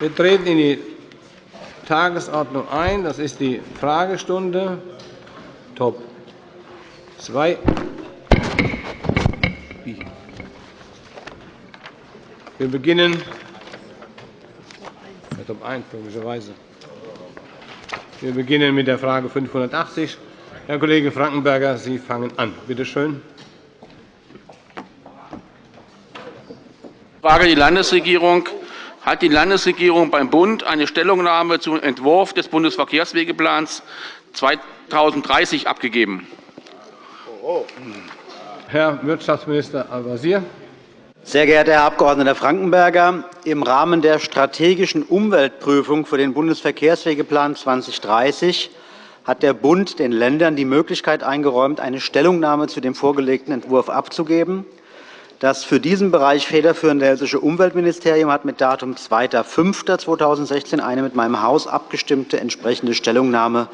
Wir treten in die Tagesordnung ein. Das ist die Fragestunde Top 2. Wir beginnen mit Top 1, logischerweise. Wir beginnen mit der Frage 580. Herr Kollege Frankenberger, Sie fangen an. Bitte schön. Frage die Landesregierung. Hat die Landesregierung beim Bund eine Stellungnahme zum Entwurf des Bundesverkehrswegeplans 2030 abgegeben? Herr Wirtschaftsminister Al-Wazir. Sehr geehrter Herr Abg. Frankenberger! Im Rahmen der strategischen Umweltprüfung für den Bundesverkehrswegeplan 2030 hat der Bund den Ländern die Möglichkeit eingeräumt, eine Stellungnahme zu dem vorgelegten Entwurf abzugeben. Das für diesen Bereich federführende Hessische Umweltministerium hat mit Datum 2.5.2016 eine mit meinem Haus abgestimmte entsprechende Stellungnahme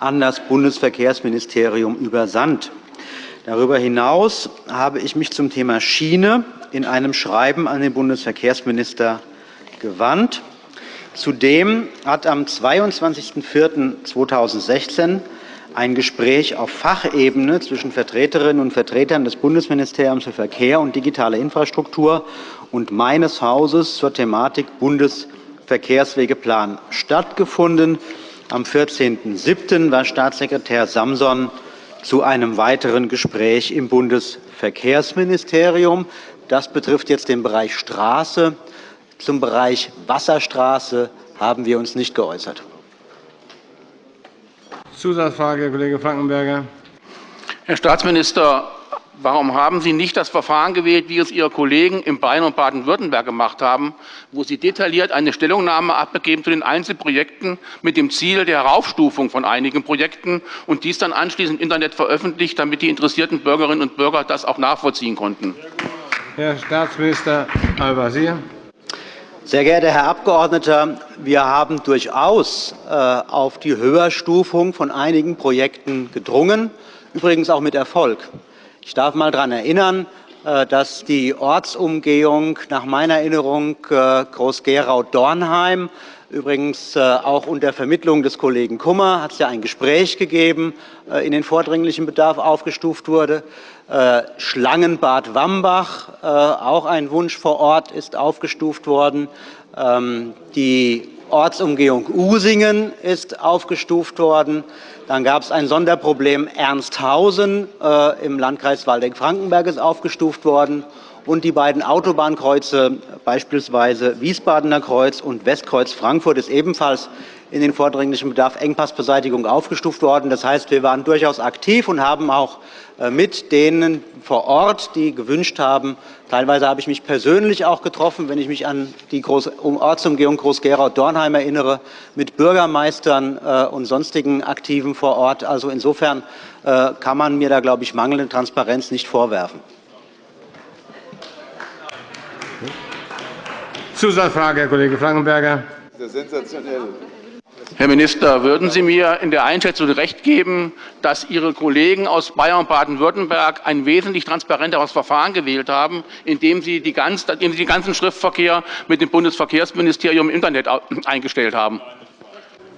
an das Bundesverkehrsministerium übersandt. Darüber hinaus habe ich mich zum Thema Schiene in einem Schreiben an den Bundesverkehrsminister gewandt. Zudem hat am 22.04.2016 ein Gespräch auf Fachebene zwischen Vertreterinnen und Vertretern des Bundesministeriums für Verkehr und digitale Infrastruktur und meines Hauses zur Thematik Bundesverkehrswegeplan stattgefunden. Am 14.07. war Staatssekretär Samson zu einem weiteren Gespräch im Bundesverkehrsministerium. Das betrifft jetzt den Bereich Straße. Zum Bereich Wasserstraße haben wir uns nicht geäußert. Zusatzfrage, Herr Kollege Frankenberger. Herr Staatsminister, warum haben Sie nicht das Verfahren gewählt, wie es Ihre Kollegen in Bayern und Baden-Württemberg gemacht haben, wo Sie detailliert eine Stellungnahme abgegeben zu den Einzelprojekten mit dem Ziel der Heraufstufung von einigen Projekten und dies dann anschließend im Internet veröffentlicht, damit die interessierten Bürgerinnen und Bürger das auch nachvollziehen konnten? Herr Staatsminister Al-Wazir. Sehr geehrter Herr Abgeordneter, wir haben durchaus äh, auf die Höherstufung von einigen Projekten gedrungen, übrigens auch mit Erfolg. Ich darf einmal daran erinnern, äh, dass die Ortsumgehung nach meiner Erinnerung äh, Groß-Gerau-Dornheim Übrigens auch unter Vermittlung des Kollegen Kummer hat es ja ein Gespräch gegeben, in den vordringlichen Bedarf aufgestuft wurde. Äh, Schlangenbad Wambach, äh, auch ein Wunsch vor Ort, ist aufgestuft worden. Ähm, die Ortsumgehung Usingen ist aufgestuft worden. Dann gab es ein Sonderproblem Ernsthausen äh, im Landkreis Waldeck-Frankenberg ist aufgestuft worden. Und die beiden Autobahnkreuze, beispielsweise Wiesbadener Kreuz und Westkreuz Frankfurt, ist ebenfalls in den vordringlichen Bedarf Engpassbeseitigung aufgestuft worden. Das heißt, wir waren durchaus aktiv und haben auch äh, mit denen vor Ort, die gewünscht haben, teilweise habe ich mich persönlich auch getroffen, wenn ich mich an die Ortsumgehung Groß-Gerau-Dornheim erinnere, mit Bürgermeistern äh, und sonstigen Aktiven vor Ort. Also insofern äh, kann man mir da, glaube ich, mangelnde Transparenz nicht vorwerfen. Zusatzfrage, Herr Kollege Frankenberger. Das ist sensationell. Herr Minister, würden Sie mir in der Einschätzung recht geben, dass Ihre Kollegen aus Bayern und Baden-Württemberg ein wesentlich transparenteres Verfahren gewählt haben, indem Sie, indem den ganzen Schriftverkehr mit dem Bundesverkehrsministerium im Internet eingestellt haben?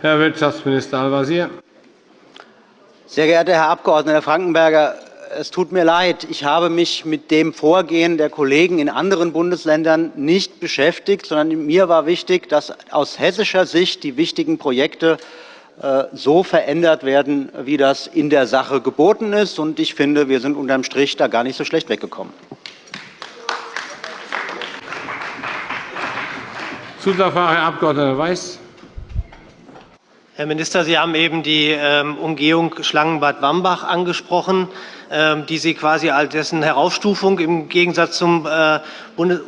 Herr Wirtschaftsminister Al-Wazir. Sehr geehrter Herr Abg. Frankenberger, es tut mir leid, ich habe mich mit dem Vorgehen der Kollegen in anderen Bundesländern nicht beschäftigt, sondern mir war wichtig, dass aus hessischer Sicht die wichtigen Projekte äh, so verändert werden, wie das in der Sache geboten ist. Und ich finde, wir sind unterm Strich da gar nicht so schlecht weggekommen. Zusatzfrage, Herr Abg. Weiß. Herr Minister, Sie haben eben die ähm, Umgehung Schlangenbad Wambach angesprochen. Ähm, die Sie quasi als dessen Heraufstufung im Gegensatz zum äh,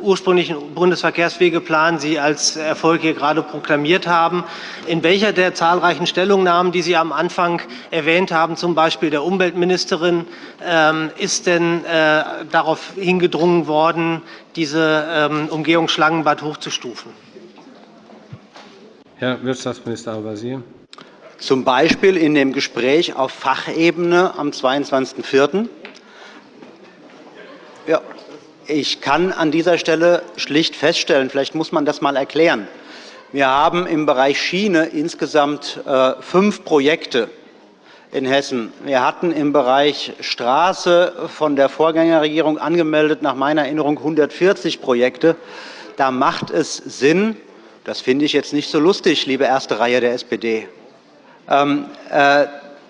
ursprünglichen Bundesverkehrswegeplan Sie als Erfolg hier gerade proklamiert haben. In welcher der zahlreichen Stellungnahmen, die Sie am Anfang erwähnt haben, zum Beispiel der Umweltministerin, ähm, ist denn äh, darauf hingedrungen worden, diese Umgehung Schlangenbad hochzustufen? Herr Wirtschaftsminister Al-Wazir zum Beispiel in dem Gespräch auf Fachebene am 22.04. Ja, ich kann an dieser Stelle schlicht feststellen, vielleicht muss man das einmal erklären, Wir haben im Bereich Schiene insgesamt äh, fünf Projekte in Hessen. Wir hatten im Bereich Straße von der Vorgängerregierung angemeldet, nach meiner Erinnerung 140 Projekte. Da macht es Sinn, das finde ich jetzt nicht so lustig, liebe erste Reihe der SPD,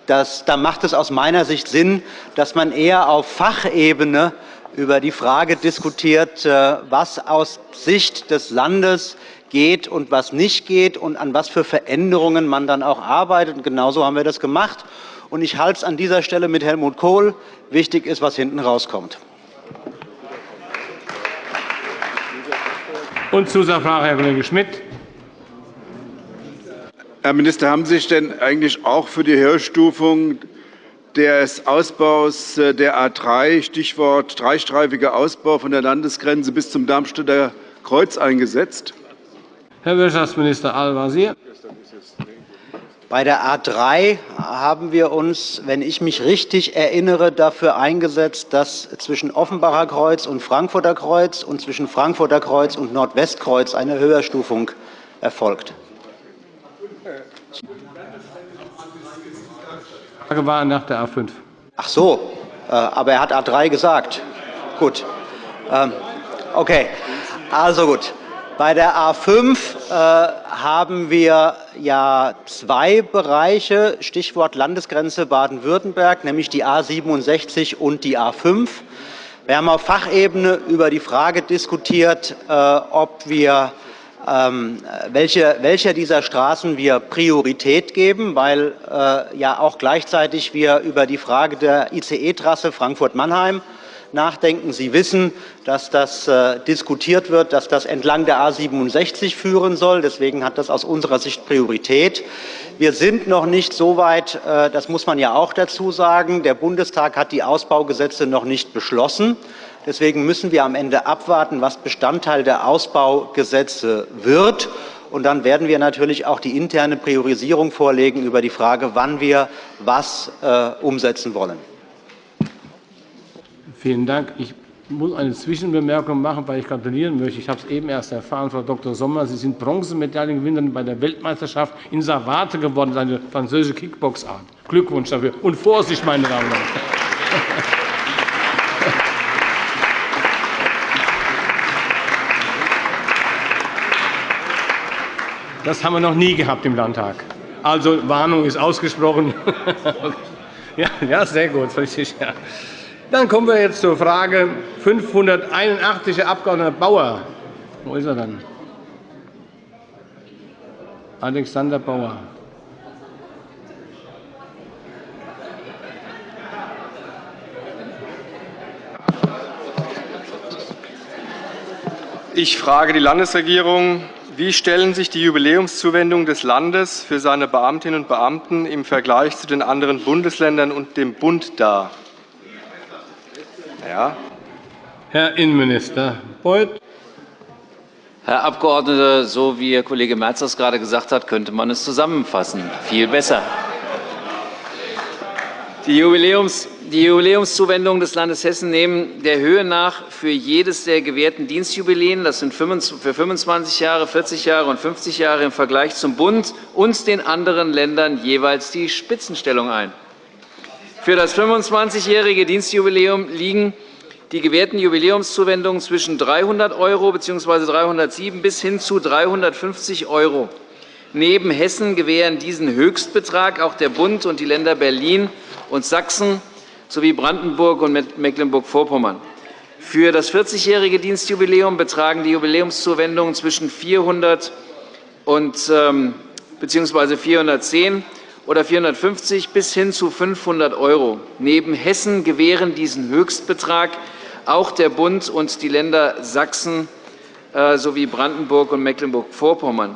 das, da macht es aus meiner Sicht Sinn, dass man eher auf Fachebene über die Frage diskutiert, äh, was aus Sicht des Landes geht und was nicht geht und an was für Veränderungen man dann auch arbeitet. Genauso haben wir das gemacht. Ich halte es an dieser Stelle mit Helmut Kohl. Wichtig ist, was hinten rauskommt. Und Zusatzfrage, Herr Kollege Schmidt. Herr Minister, haben Sie sich denn eigentlich auch für die Höherstufung des Ausbaus äh, der A 3, Stichwort dreistreifiger Ausbau von der Landesgrenze bis zum Darmstädter Kreuz eingesetzt? Herr Wirtschaftsminister Al-Wazir. Bei der A 3 haben wir uns, wenn ich mich richtig erinnere, dafür eingesetzt, dass zwischen Offenbacher Kreuz und Frankfurter Kreuz und zwischen Frankfurter Kreuz und Nordwestkreuz eine Höherstufung erfolgt. Die Frage war nach der A 5. Ach so, äh, aber er hat A 3 gesagt. Gut. Ähm, okay, also gut. Bei der A 5 äh, haben wir ja zwei Bereiche, Stichwort Landesgrenze Baden-Württemberg, nämlich die A 67 und die A 5. Wir haben auf Fachebene über die Frage diskutiert, äh, ob wir welche, welcher dieser Straßen wir Priorität geben, weil äh, ja auch gleichzeitig wir über die Frage der ICE-Trasse Frankfurt-Mannheim nachdenken. Sie wissen, dass das äh, diskutiert wird, dass das entlang der A 67 führen soll. Deswegen hat das aus unserer Sicht Priorität. Wir sind noch nicht so weit, äh, das muss man ja auch dazu sagen. Der Bundestag hat die Ausbaugesetze noch nicht beschlossen. Deswegen müssen wir am Ende abwarten, was Bestandteil der Ausbaugesetze wird. Und dann werden wir natürlich auch die interne Priorisierung vorlegen über die Frage, wann wir was äh, umsetzen wollen. Vielen Dank. Ich muss eine Zwischenbemerkung machen, weil ich gratulieren möchte. Ich habe es eben erst erfahren, Frau Dr. Sommer. Sie sind Bronzemedaillengewinnerin bei der Weltmeisterschaft in Savate geworden, eine französische Kickboxart. Glückwunsch dafür. Und Vorsicht, meine Damen und Herren. Das haben wir noch nie gehabt im Landtag. Also Warnung ist ausgesprochen. ja, ja, sehr gut, richtig. Ja. Dann kommen wir jetzt zur Frage 581, Herr Abg. Bauer. Wo ist er dann? Alexander Bauer. Ich frage die Landesregierung, wie stellen sich die Jubiläumszuwendungen des Landes für seine Beamtinnen und Beamten im Vergleich zu den anderen Bundesländern und dem Bund dar? Ja. Herr Innenminister Beuth. Herr Abgeordneter, so wie Ihr Kollege Merz das gerade gesagt hat, könnte man es zusammenfassen. Viel besser. Die, Jubiläums, die Jubiläumszuwendungen des Landes Hessen nehmen der Höhe nach für jedes der gewährten Dienstjubiläen, das sind für 25 Jahre, 40 Jahre und 50 Jahre im Vergleich zum Bund und den anderen Ländern jeweils die Spitzenstellung ein. Für das 25-jährige Dienstjubiläum liegen die gewährten Jubiläumszuwendungen zwischen 300 € bzw. 307 bis hin zu 350 €. Neben Hessen gewähren diesen Höchstbetrag auch der Bund und die Länder Berlin und Sachsen sowie Brandenburg und Mecklenburg-Vorpommern. Für das 40-jährige Dienstjubiläum betragen die Jubiläumszuwendungen zwischen 400 und, ähm, bzw. 410 oder 450 bis hin zu 500 €. Neben Hessen gewähren diesen Höchstbetrag auch der Bund und die Länder Sachsen äh, sowie Brandenburg und Mecklenburg-Vorpommern.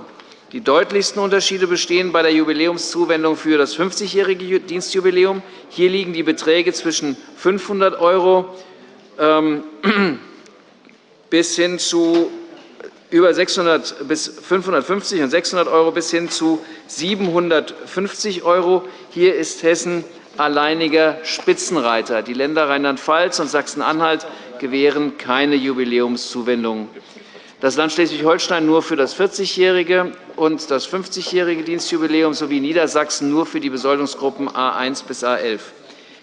Die deutlichsten Unterschiede bestehen bei der Jubiläumszuwendung für das 50-jährige Dienstjubiläum. Hier liegen die Beträge zwischen 500 € ähm, bis hin zu über 600 bis 550 und 600 € bis hin zu 750 €. Hier ist Hessen alleiniger Spitzenreiter. Die Länder Rheinland-Pfalz und Sachsen-Anhalt gewähren keine Jubiläumszuwendungen. das Land Schleswig-Holstein nur für das 40-jährige und das 50-jährige Dienstjubiläum sowie Niedersachsen nur für die Besoldungsgruppen A 1 bis A 11.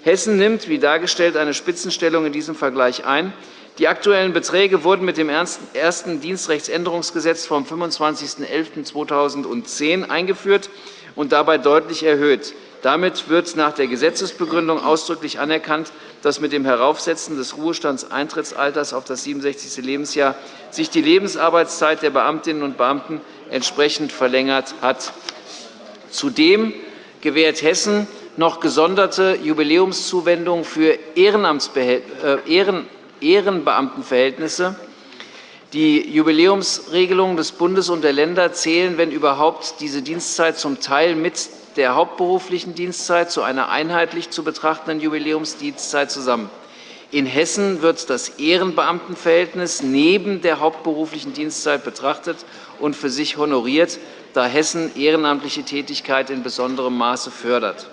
Hessen nimmt, wie dargestellt, eine Spitzenstellung in diesem Vergleich ein. Die aktuellen Beträge wurden mit dem ersten Dienstrechtsänderungsgesetz vom 25.11.2010 eingeführt und dabei deutlich erhöht. Damit wird nach der Gesetzesbegründung ausdrücklich anerkannt, dass mit dem Heraufsetzen des Ruhestandeintrittsalters auf das 67. Lebensjahr sich die Lebensarbeitszeit der Beamtinnen und Beamten entsprechend verlängert hat. Zudem gewährt Hessen noch gesonderte Jubiläumszuwendungen für äh, Ehrenbeamtenverhältnisse. Die Jubiläumsregelungen des Bundes und der Länder zählen, wenn überhaupt, diese Dienstzeit zum Teil mit der hauptberuflichen Dienstzeit zu einer einheitlich zu betrachtenden Jubiläumsdienstzeit zusammen. In Hessen wird das Ehrenbeamtenverhältnis neben der hauptberuflichen Dienstzeit betrachtet und für sich honoriert, da Hessen ehrenamtliche Tätigkeit in besonderem Maße fördert.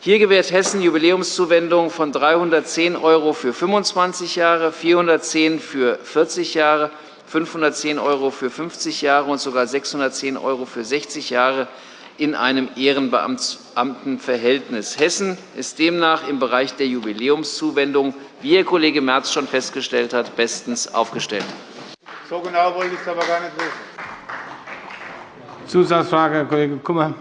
Hier gewährt Hessen Jubiläumszuwendungen von 310 € für 25 Jahre, 410 € für 40 Jahre, 510 € für 50 Jahre und sogar 610 € für 60 Jahre in einem Ehrenbeamtenverhältnis. Hessen ist demnach im Bereich der Jubiläumszuwendung, wie Herr Kollege Merz schon festgestellt hat, bestens aufgestellt. So genau wollte ich es aber gar nicht wissen. Zusatzfrage, Herr Kollege Kummer.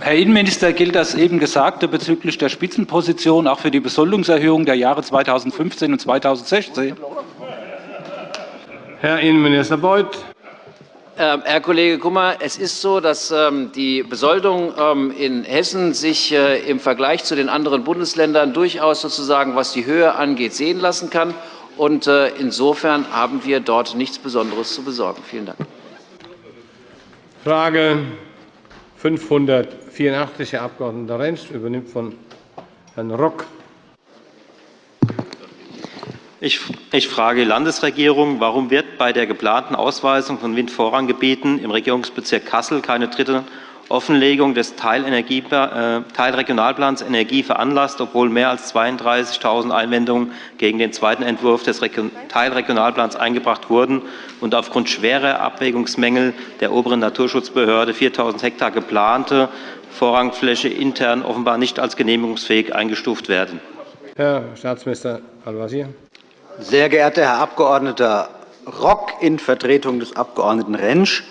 Herr Innenminister, gilt das eben Gesagte bezüglich der Spitzenposition auch für die Besoldungserhöhung der Jahre 2015 und 2016? Herr Innenminister Beuth. Ähm, Herr Kollege Kummer, es ist so, dass ähm, die Besoldung ähm, in Hessen sich äh, im Vergleich zu den anderen Bundesländern durchaus sozusagen, was die Höhe angeht, sehen lassen kann. Und äh, insofern haben wir dort nichts Besonderes zu besorgen. Vielen Dank. Frage 500 84, Herr Abg. Rentsch, übernimmt von Herrn Rock. Ich, frage die Landesregierung, warum wird bei der geplanten Ausweisung von Windvorranggebieten im Regierungsbezirk Kassel keine dritte Offenlegung des äh, Teilregionalplans Energie veranlasst, obwohl mehr als 32.000 Einwendungen gegen den zweiten Entwurf des Teilregionalplans eingebracht wurden und aufgrund schwerer Abwägungsmängel der oberen Naturschutzbehörde 4.000 Hektar geplante Vorrangfläche intern offenbar nicht als genehmigungsfähig eingestuft werden. Herr Staatsminister Al-Wazir. Sehr geehrter Herr Abg. Rock in Vertretung des Abg. Rentsch,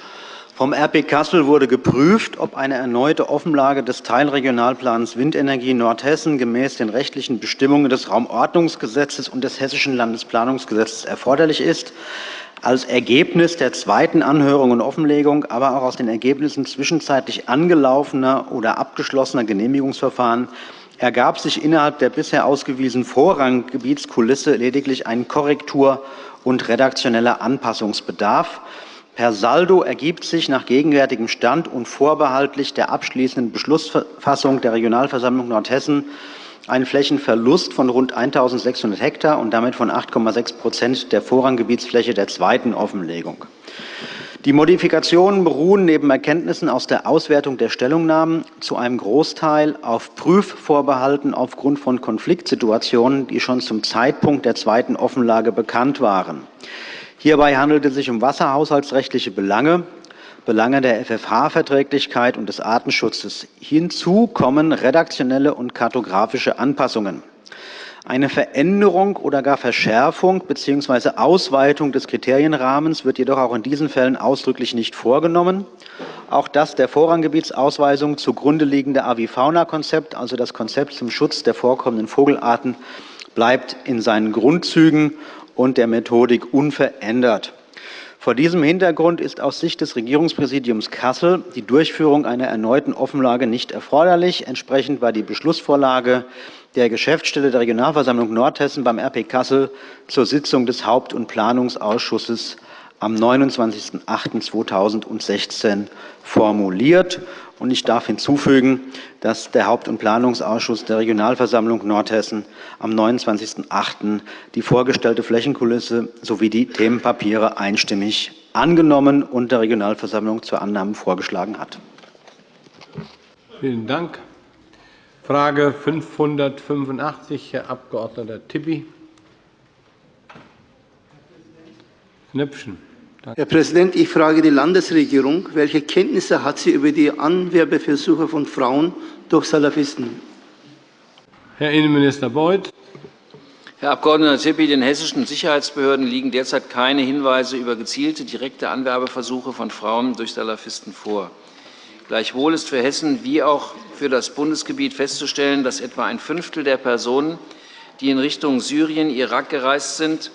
vom RP Kassel wurde geprüft, ob eine erneute Offenlage des Teilregionalplans Windenergie Nordhessen gemäß den rechtlichen Bestimmungen des Raumordnungsgesetzes und des Hessischen Landesplanungsgesetzes erforderlich ist. Als Ergebnis der zweiten Anhörung und Offenlegung, aber auch aus den Ergebnissen zwischenzeitlich angelaufener oder abgeschlossener Genehmigungsverfahren ergab sich innerhalb der bisher ausgewiesenen Vorranggebietskulisse lediglich ein Korrektur- und redaktioneller Anpassungsbedarf. Per Saldo ergibt sich nach gegenwärtigem Stand und vorbehaltlich der abschließenden Beschlussfassung der Regionalversammlung Nordhessen ein Flächenverlust von rund 1.600 Hektar und damit von 8,6% der Vorranggebietsfläche der zweiten Offenlegung. Die Modifikationen beruhen neben Erkenntnissen aus der Auswertung der Stellungnahmen zu einem Großteil auf Prüfvorbehalten aufgrund von Konfliktsituationen, die schon zum Zeitpunkt der zweiten Offenlage bekannt waren. Hierbei handelt es sich um wasserhaushaltsrechtliche Belange, Belange der FFH-Verträglichkeit und des Artenschutzes. Hinzu kommen redaktionelle und kartografische Anpassungen. Eine Veränderung oder gar Verschärfung bzw. Ausweitung des Kriterienrahmens wird jedoch auch in diesen Fällen ausdrücklich nicht vorgenommen. Auch das der Vorranggebietsausweisung zugrunde liegende Avifauna-Konzept, also das Konzept zum Schutz der vorkommenden Vogelarten, bleibt in seinen Grundzügen und der Methodik unverändert. Vor diesem Hintergrund ist aus Sicht des Regierungspräsidiums Kassel die Durchführung einer erneuten Offenlage nicht erforderlich. Entsprechend war die Beschlussvorlage der Geschäftsstelle der Regionalversammlung Nordhessen beim RP Kassel zur Sitzung des Haupt- und Planungsausschusses am 29.08.2016 formuliert. Ich darf hinzufügen, dass der Haupt- und Planungsausschuss der Regionalversammlung Nordhessen am 29.08. die vorgestellte Flächenkulisse sowie die Themenpapiere einstimmig angenommen und der Regionalversammlung zur Annahme vorgeschlagen hat. Vielen Dank. Frage 585, Herr Abg. Tipi. Nöpfchen. Herr Präsident, ich frage die Landesregierung, welche Kenntnisse hat sie über die Anwerbeversuche von Frauen durch Salafisten? Herr Innenminister Beuth. Herr Abg. Zippi, den hessischen Sicherheitsbehörden liegen derzeit keine Hinweise über gezielte direkte Anwerbeversuche von Frauen durch Salafisten vor. Gleichwohl ist für Hessen wie auch für das Bundesgebiet festzustellen, dass etwa ein Fünftel der Personen, die in Richtung Syrien, Irak gereist sind,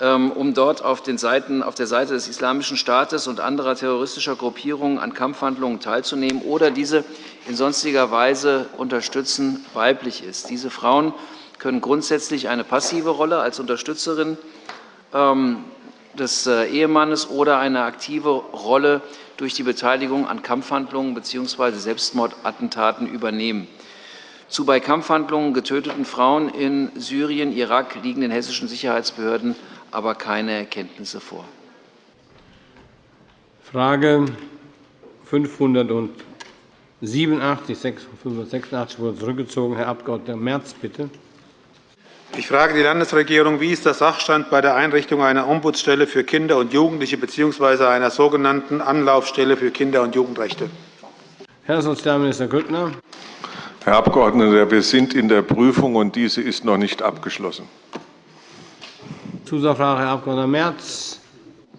ähm, um dort auf, Seiten, auf, der Seite des Islamischen Staates und anderer terroristischer Gruppierungen an Kampfhandlungen teilzunehmen oder diese in sonstiger Weise unterstützen, weiblich ist. Diese Frauen können grundsätzlich eine passive Rolle als Unterstützerin ähm, des äh, Ehemannes oder eine aktive Rolle durch die Beteiligung an Kampfhandlungen bzw. Selbstmordattentaten übernehmen. Zu bei Kampfhandlungen getöteten Frauen in Syrien, Irak liegen den hessischen Sicherheitsbehörden aber keine Erkenntnisse vor. Frage 587, 586 wurde zurückgezogen. Herr Abg. Merz, bitte. Ich frage die Landesregierung, wie ist der Sachstand bei der Einrichtung einer Ombudsstelle für Kinder und Jugendliche bzw. einer sogenannten Anlaufstelle für Kinder- und Jugendrechte? Herr Sozialminister Grüttner. Herr Abgeordneter, wir sind in der Prüfung, und diese ist noch nicht abgeschlossen. Zusatzfrage, Herr Abg. Merz.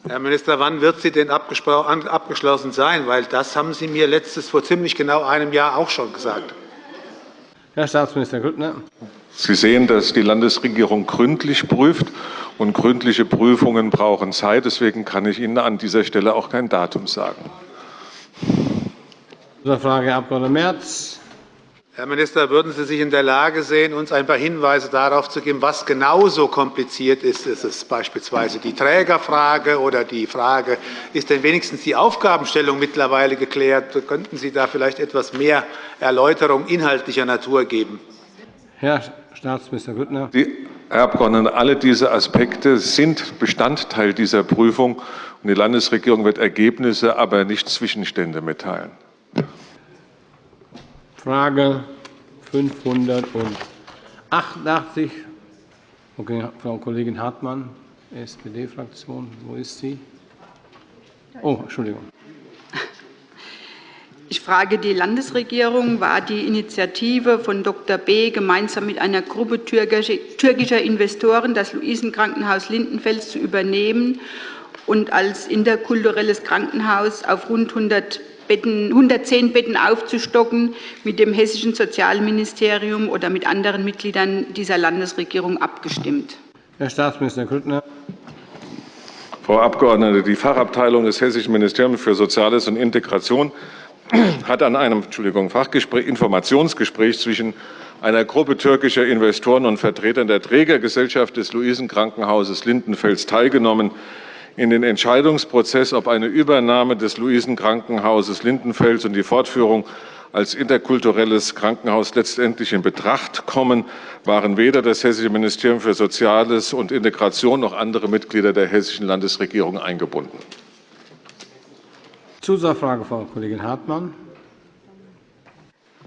Herr Minister, wann wird sie denn abgeschlossen sein? Weil das haben Sie mir letztes vor ziemlich genau einem Jahr auch schon gesagt. Herr Staatsminister Grüttner. Sie sehen, dass die Landesregierung gründlich prüft, und gründliche Prüfungen brauchen Zeit. Deswegen kann ich Ihnen an dieser Stelle auch kein Datum sagen. Frage, Herr Abg. Merz. Herr Minister, würden Sie sich in der Lage sehen, uns ein paar Hinweise darauf zu geben, was genauso kompliziert ist? Ist es beispielsweise die Trägerfrage oder die Frage, ist denn wenigstens die Aufgabenstellung mittlerweile geklärt? Könnten Sie da vielleicht etwas mehr Erläuterung inhaltlicher Natur geben? Herr Staatsminister Grüttner. Herr Abgeordneter, alle diese Aspekte sind Bestandteil dieser Prüfung. und Die Landesregierung wird Ergebnisse, aber nicht Zwischenstände mitteilen. Frage 588. Okay, Frau Kollegin Hartmann, SPD-Fraktion. Wo ist sie? Oh, Entschuldigung. Ich frage die Landesregierung, war die Initiative von Dr. B. gemeinsam mit einer Gruppe türkischer Investoren das Luisenkrankenhaus Lindenfels zu übernehmen und als interkulturelles Krankenhaus auf rund 100 Betten, 110 Betten aufzustocken, mit dem Hessischen Sozialministerium oder mit anderen Mitgliedern dieser Landesregierung abgestimmt? Herr Staatsminister Grüttner. Frau Abgeordnete, die Fachabteilung des Hessischen Ministeriums für Soziales und Integration hat an einem Entschuldigung, Fachgespräch, Informationsgespräch zwischen einer Gruppe türkischer Investoren und Vertretern der Trägergesellschaft des Luisenkrankenhauses Lindenfels teilgenommen in den Entscheidungsprozess, ob eine Übernahme des Luisenkrankenhauses Lindenfels und die Fortführung als interkulturelles Krankenhaus letztendlich in Betracht kommen, waren weder das Hessische Ministerium für Soziales und Integration noch andere Mitglieder der Hessischen Landesregierung eingebunden. Zusatzfrage, Frau Kollegin Hartmann.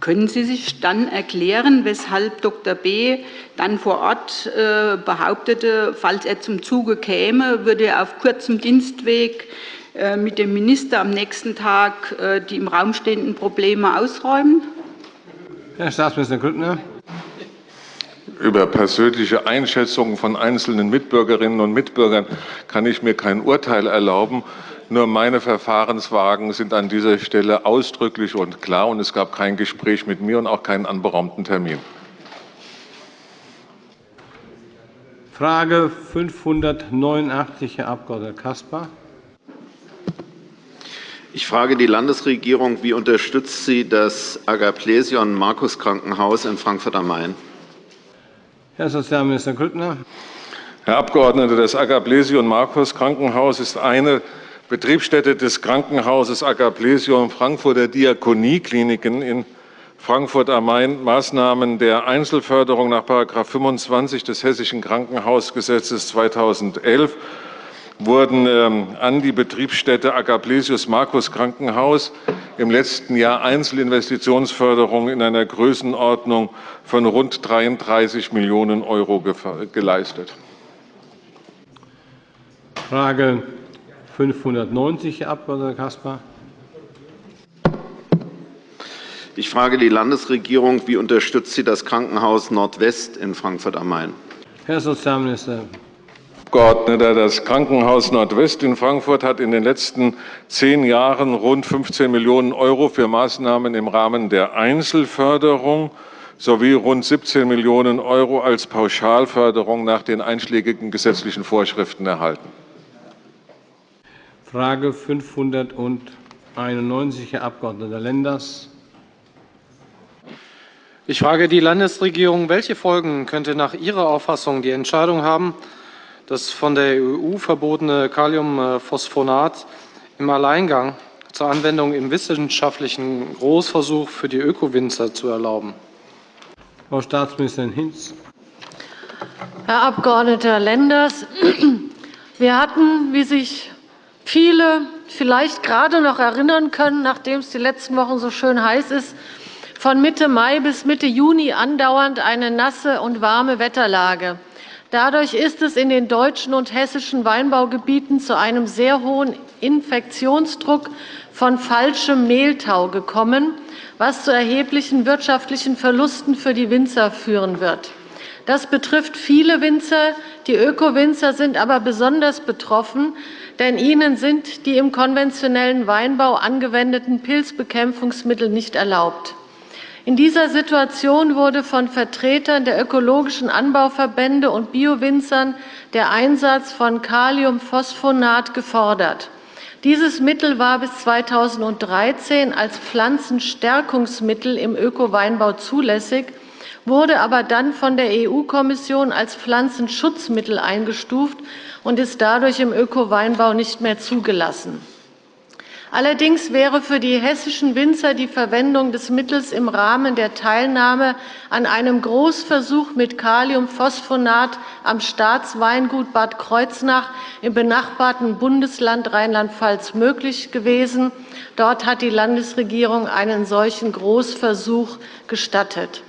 Können Sie sich dann erklären, weshalb Dr. B. dann vor Ort äh, behauptete, falls er zum Zuge käme, würde er auf kurzem Dienstweg äh, mit dem Minister am nächsten Tag äh, die im Raum stehenden Probleme ausräumen? Herr Staatsminister Grüttner. Über persönliche Einschätzungen von einzelnen Mitbürgerinnen und Mitbürgern kann ich mir kein Urteil erlauben. Nur meine Verfahrenswagen sind an dieser Stelle ausdrücklich und klar, und es gab kein Gespräch mit mir und auch keinen anberaumten Termin. Frage 589, Herr Abg. Caspar. Ich frage die Landesregierung, wie unterstützt sie das Agaplesion Markus Krankenhaus in Frankfurt am Main? Herr Sozialminister Grüttner. Herr Abgeordneter, das Agaplesion Markus Krankenhaus ist eine Betriebsstätte des Krankenhauses Agaplesion Frankfurter Diakoniekliniken in Frankfurt am Main Maßnahmen der Einzelförderung nach § 25 des Hessischen Krankenhausgesetzes 2011 wurden ähm, an die Betriebsstätte Agaplesius Markus Krankenhaus im letzten Jahr Einzelinvestitionsförderung in einer Größenordnung von rund 33 Millionen € geleistet. Frage 590, Herr Abg. Caspar. Ich frage die Landesregierung, wie unterstützt sie das Krankenhaus Nordwest in Frankfurt am Main? Herr Sozialminister. Abgeordneter, das Krankenhaus Nordwest in Frankfurt hat in den letzten zehn Jahren rund 15 Millionen € für Maßnahmen im Rahmen der Einzelförderung sowie rund 17 Millionen € als Pauschalförderung nach den einschlägigen gesetzlichen Vorschriften erhalten. Frage 591, Herr Abg. Lenders. Ich frage die Landesregierung, welche Folgen könnte nach Ihrer Auffassung die Entscheidung haben, das von der EU verbotene Kaliumphosphonat im Alleingang zur Anwendung im wissenschaftlichen Großversuch für die Ökowinzer zu erlauben? Frau Staatsministerin Hinz. Herr Abg. Lenders, wir hatten, wie sich viele vielleicht gerade noch erinnern können, nachdem es die letzten Wochen so schön heiß ist, von Mitte Mai bis Mitte Juni andauernd eine nasse und warme Wetterlage. Dadurch ist es in den deutschen und hessischen Weinbaugebieten zu einem sehr hohen Infektionsdruck von falschem Mehltau gekommen, was zu erheblichen wirtschaftlichen Verlusten für die Winzer führen wird. Das betrifft viele Winzer. Die Öko-Winzer sind aber besonders betroffen, denn ihnen sind die im konventionellen Weinbau angewendeten Pilzbekämpfungsmittel nicht erlaubt. In dieser Situation wurde von Vertretern der ökologischen Anbauverbände und Biowinzern der Einsatz von Kaliumphosphonat gefordert. Dieses Mittel war bis 2013 als Pflanzenstärkungsmittel im Ökoweinbau zulässig, wurde aber dann von der EU-Kommission als Pflanzenschutzmittel eingestuft und ist dadurch im Ökoweinbau nicht mehr zugelassen. Allerdings wäre für die hessischen Winzer die Verwendung des Mittels im Rahmen der Teilnahme an einem Großversuch mit Kaliumphosphonat am Staatsweingut Bad Kreuznach im benachbarten Bundesland Rheinland-Pfalz möglich gewesen. Dort hat die Landesregierung einen solchen Großversuch gestattet.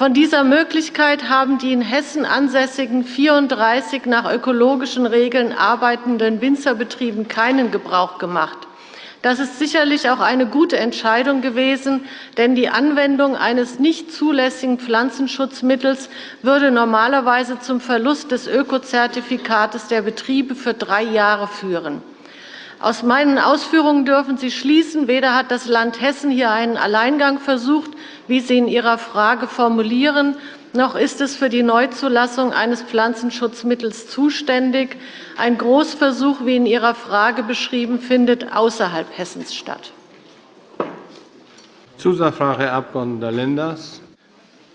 Von dieser Möglichkeit haben die in Hessen ansässigen 34 nach ökologischen Regeln arbeitenden Winzerbetrieben keinen Gebrauch gemacht. Das ist sicherlich auch eine gute Entscheidung gewesen, denn die Anwendung eines nicht zulässigen Pflanzenschutzmittels würde normalerweise zum Verlust des Ökozertifikates der Betriebe für drei Jahre führen. Aus meinen Ausführungen dürfen Sie schließen, weder hat das Land Hessen hier einen Alleingang versucht, wie Sie in Ihrer Frage formulieren, noch ist es für die Neuzulassung eines Pflanzenschutzmittels zuständig. Ein Großversuch, wie in Ihrer Frage beschrieben, findet außerhalb Hessens statt. Zusatzfrage, Herr Abg. Lenders.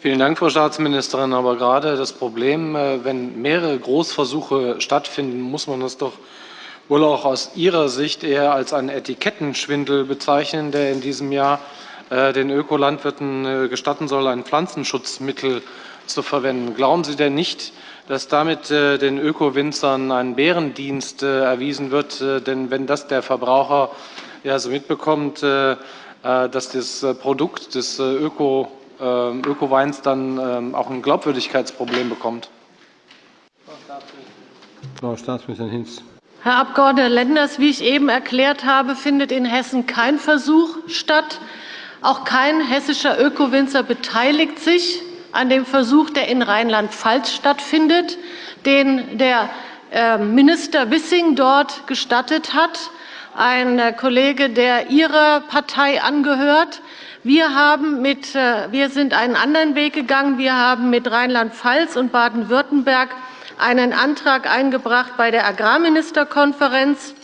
Vielen Dank, Frau Staatsministerin. Aber gerade das Problem, äh, wenn mehrere Großversuche stattfinden, muss man das doch wohl auch aus Ihrer Sicht eher als einen Etikettenschwindel bezeichnen, der in diesem Jahr äh, den Ökolandwirten äh, gestatten soll, ein Pflanzenschutzmittel zu verwenden. Glauben Sie denn nicht, dass damit äh, den Ökowinzern ein Bärendienst erwiesen wird? Denn wenn das der Verbraucher ja so mitbekommt, dass das Produkt des Öko, Ökoweins dann ähm, auch ein Glaubwürdigkeitsproblem bekommt? Frau Staatsministerin Hinz. Herr Abg. Lenders, wie ich eben erklärt habe, findet in Hessen kein Versuch statt. Auch kein hessischer Ökowinzer beteiligt sich an dem Versuch, der in Rheinland-Pfalz stattfindet, den der äh, Minister Wissing dort gestattet hat, ein äh, Kollege, der Ihrer Partei angehört. Wir, haben mit, äh, wir sind einen anderen Weg gegangen. Wir haben mit Rheinland-Pfalz und Baden-Württemberg einen Antrag eingebracht bei der Agrarministerkonferenz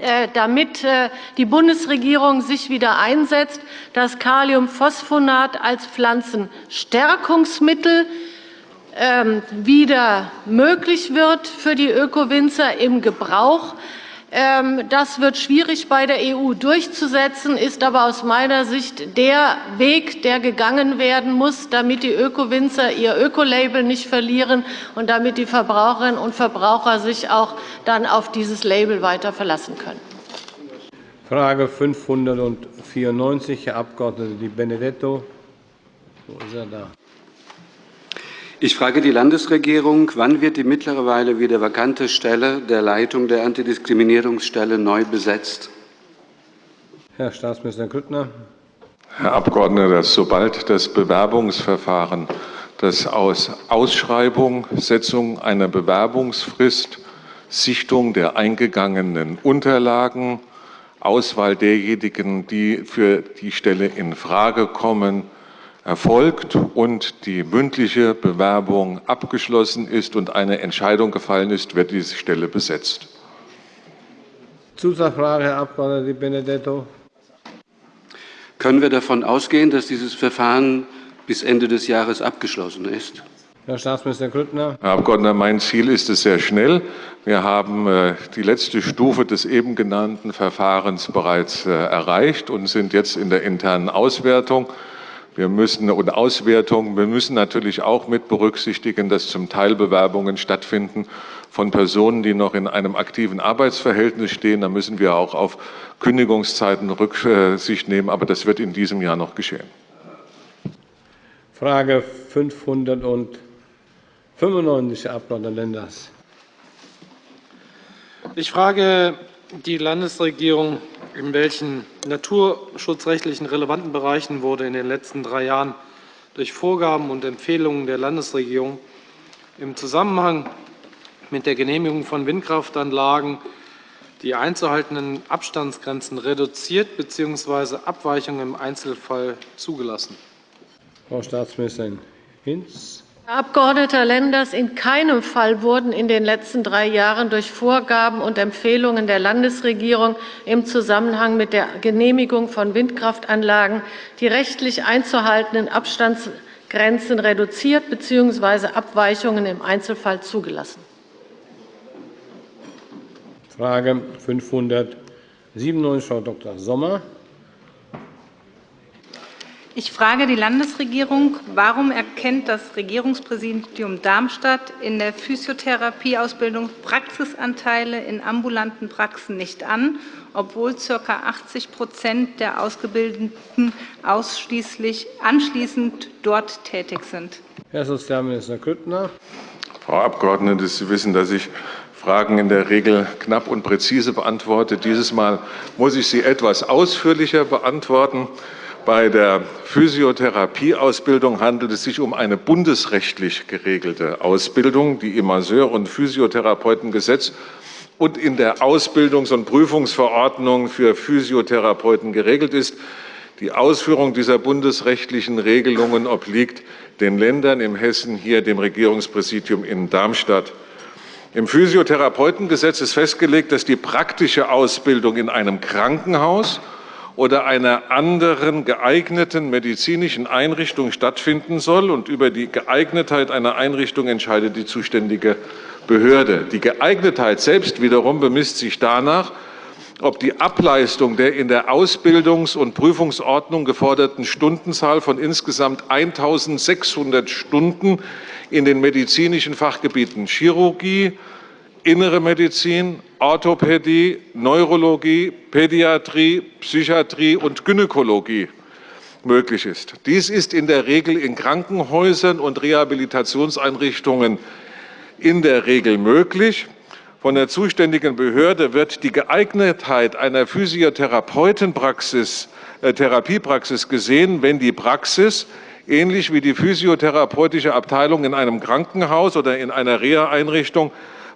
äh, damit äh, die Bundesregierung sich wieder einsetzt, dass Kaliumphosphonat als Pflanzenstärkungsmittel ähm, wieder möglich wird für die Ökowinzer im Gebrauch. Ähm, das wird schwierig bei der EU durchzusetzen, ist aber aus meiner Sicht der Weg, der gegangen werden muss, damit die Ökowinzer ihr Ökolabel nicht verlieren und damit die Verbraucherinnen und Verbraucher sich auch dann auf dieses Label weiter verlassen können. Frage 594, Herr Abg. Di Benedetto. Wo ist er da? Ich frage die Landesregierung, wann wird die mittlerweile wieder vakante Stelle der Leitung der Antidiskriminierungsstelle neu besetzt? Herr Staatsminister Grüttner. Herr Abgeordneter, sobald das Bewerbungsverfahren, das aus Ausschreibung, Setzung einer Bewerbungsfrist, Sichtung der eingegangenen Unterlagen, Auswahl derjenigen, die für die Stelle in Frage kommen, erfolgt und die mündliche Bewerbung abgeschlossen ist und eine Entscheidung gefallen ist, wird diese Stelle besetzt. Zusatzfrage, Herr Abg. Di Benedetto. Können wir davon ausgehen, dass dieses Verfahren bis Ende des Jahres abgeschlossen ist? Herr Staatsminister Grüttner. Herr Abgeordneter, mein Ziel ist es sehr schnell. Wir haben äh, die letzte Stufe des eben genannten Verfahrens bereits äh, erreicht und sind jetzt in der internen Auswertung. Wir müssen und Auswertung. Wir müssen natürlich auch mit berücksichtigen, dass zum Teil Bewerbungen stattfinden von Personen, die noch in einem aktiven Arbeitsverhältnis stehen. Da müssen wir auch auf Kündigungszeiten Rücksicht nehmen. Aber das wird in diesem Jahr noch geschehen. Frage 595, Herr Abg. Lenders. Ich frage die Landesregierung, in welchen naturschutzrechtlichen relevanten Bereichen wurde in den letzten drei Jahren durch Vorgaben und Empfehlungen der Landesregierung im Zusammenhang mit der Genehmigung von Windkraftanlagen die einzuhaltenden Abstandsgrenzen reduziert bzw. Abweichungen im Einzelfall zugelassen? Frau Staatsministerin Hinz. Herr Abg. Lenders, in keinem Fall wurden in den letzten drei Jahren durch Vorgaben und Empfehlungen der Landesregierung im Zusammenhang mit der Genehmigung von Windkraftanlagen die rechtlich einzuhaltenden Abstandsgrenzen reduziert bzw. Abweichungen im Einzelfall zugelassen. Frage 597, Frau Dr. Sommer. Ich frage die Landesregierung, warum erkennt das Regierungspräsidium Darmstadt in der Physiotherapieausbildung Praxisanteile in ambulanten Praxen nicht an, obwohl ca. 80% der Ausgebildeten ausschließlich anschließend dort tätig sind? Herr Sozialminister Grüttner. Frau Abgeordnete, Sie wissen, dass ich Fragen in der Regel knapp und präzise beantworte. Dieses Mal muss ich sie etwas ausführlicher beantworten. Bei der Physiotherapieausbildung handelt es sich um eine bundesrechtlich geregelte Ausbildung, die im Masseur- und Physiotherapeutengesetz und in der Ausbildungs- und Prüfungsverordnung für Physiotherapeuten geregelt ist. Die Ausführung dieser bundesrechtlichen Regelungen obliegt den Ländern, im Hessen hier dem Regierungspräsidium in Darmstadt. Im Physiotherapeutengesetz ist festgelegt, dass die praktische Ausbildung in einem Krankenhaus oder einer anderen geeigneten medizinischen Einrichtung stattfinden soll. Und über die Geeignetheit einer Einrichtung entscheidet die zuständige Behörde. Die Geeignetheit selbst wiederum bemisst sich danach, ob die Ableistung der in der Ausbildungs- und Prüfungsordnung geforderten Stundenzahl von insgesamt 1.600 Stunden in den medizinischen Fachgebieten Chirurgie, Innere Medizin, Orthopädie, Neurologie, Pädiatrie, Psychiatrie und Gynäkologie möglich ist. Dies ist in der Regel in Krankenhäusern und Rehabilitationseinrichtungen in der Regel möglich. Von der zuständigen Behörde wird die Geeignetheit einer Physiotherapeutenpraxis, äh, Therapiepraxis gesehen, wenn die Praxis ähnlich wie die physiotherapeutische Abteilung in einem Krankenhaus oder in einer Reha-Einrichtung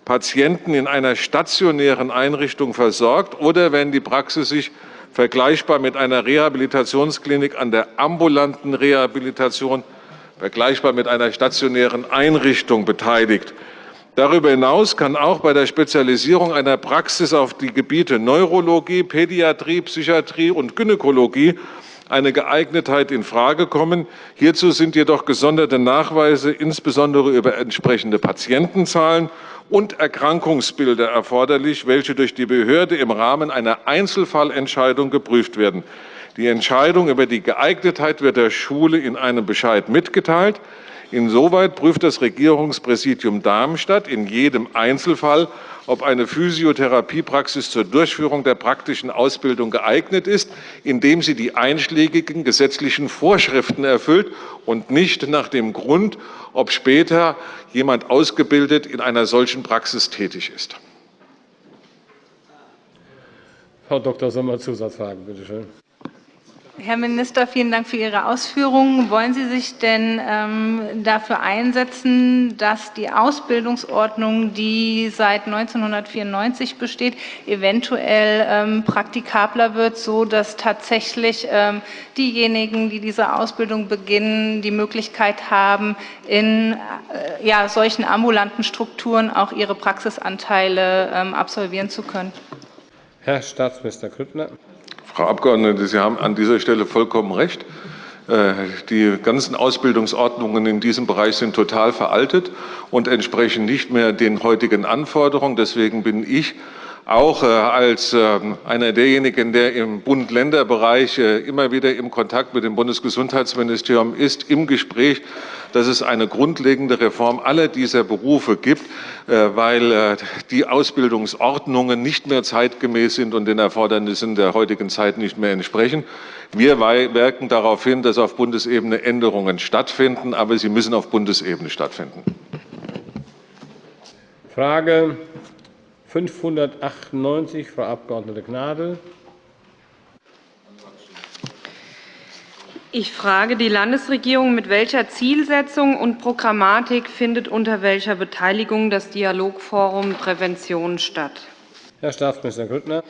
Patienten in einer stationären Einrichtung versorgt oder wenn die Praxis sich vergleichbar mit einer Rehabilitationsklinik an der ambulanten Rehabilitation vergleichbar mit einer stationären Einrichtung beteiligt. Darüber hinaus kann auch bei der Spezialisierung einer Praxis auf die Gebiete Neurologie, Pädiatrie, Psychiatrie und Gynäkologie eine Geeignetheit in Frage kommen. Hierzu sind jedoch gesonderte Nachweise, insbesondere über entsprechende Patientenzahlen und Erkrankungsbilder erforderlich, welche durch die Behörde im Rahmen einer Einzelfallentscheidung geprüft werden. Die Entscheidung über die Geeignetheit wird der Schule in einem Bescheid mitgeteilt. Insoweit prüft das Regierungspräsidium Darmstadt in jedem Einzelfall, ob eine Physiotherapiepraxis zur Durchführung der praktischen Ausbildung geeignet ist, indem sie die einschlägigen gesetzlichen Vorschriften erfüllt und nicht nach dem Grund, ob später jemand ausgebildet in einer solchen Praxis tätig ist. Frau Dr. Sommer, Zusatzfragen, bitte schön. Herr Minister, vielen Dank für Ihre Ausführungen. Wollen Sie sich denn ähm, dafür einsetzen, dass die Ausbildungsordnung, die seit 1994 besteht, eventuell ähm, praktikabler wird, so dass tatsächlich ähm, diejenigen, die diese Ausbildung beginnen, die Möglichkeit haben, in äh, ja, solchen ambulanten Strukturen auch ihre Praxisanteile ähm, absolvieren zu können? Herr Staatsminister Grüttner. Frau Abgeordnete, Sie haben an dieser Stelle vollkommen recht. Äh, die ganzen Ausbildungsordnungen in diesem Bereich sind total veraltet und entsprechen nicht mehr den heutigen Anforderungen. Deswegen bin ich auch äh, als ähm, einer derjenigen, der im Bund-Länder-Bereich äh, immer wieder im Kontakt mit dem Bundesgesundheitsministerium ist, im Gespräch, dass es eine grundlegende Reform aller dieser Berufe gibt, äh, weil die Ausbildungsordnungen nicht mehr zeitgemäß sind und den Erfordernissen der heutigen Zeit nicht mehr entsprechen. Wir wirken darauf hin, dass auf Bundesebene Änderungen stattfinden, aber sie müssen auf Bundesebene stattfinden. Frage 598, Frau Abg. Gnadl. Ich frage die Landesregierung, mit welcher Zielsetzung und Programmatik findet unter welcher Beteiligung das Dialogforum Prävention statt? Herr Staatsminister Grüttner.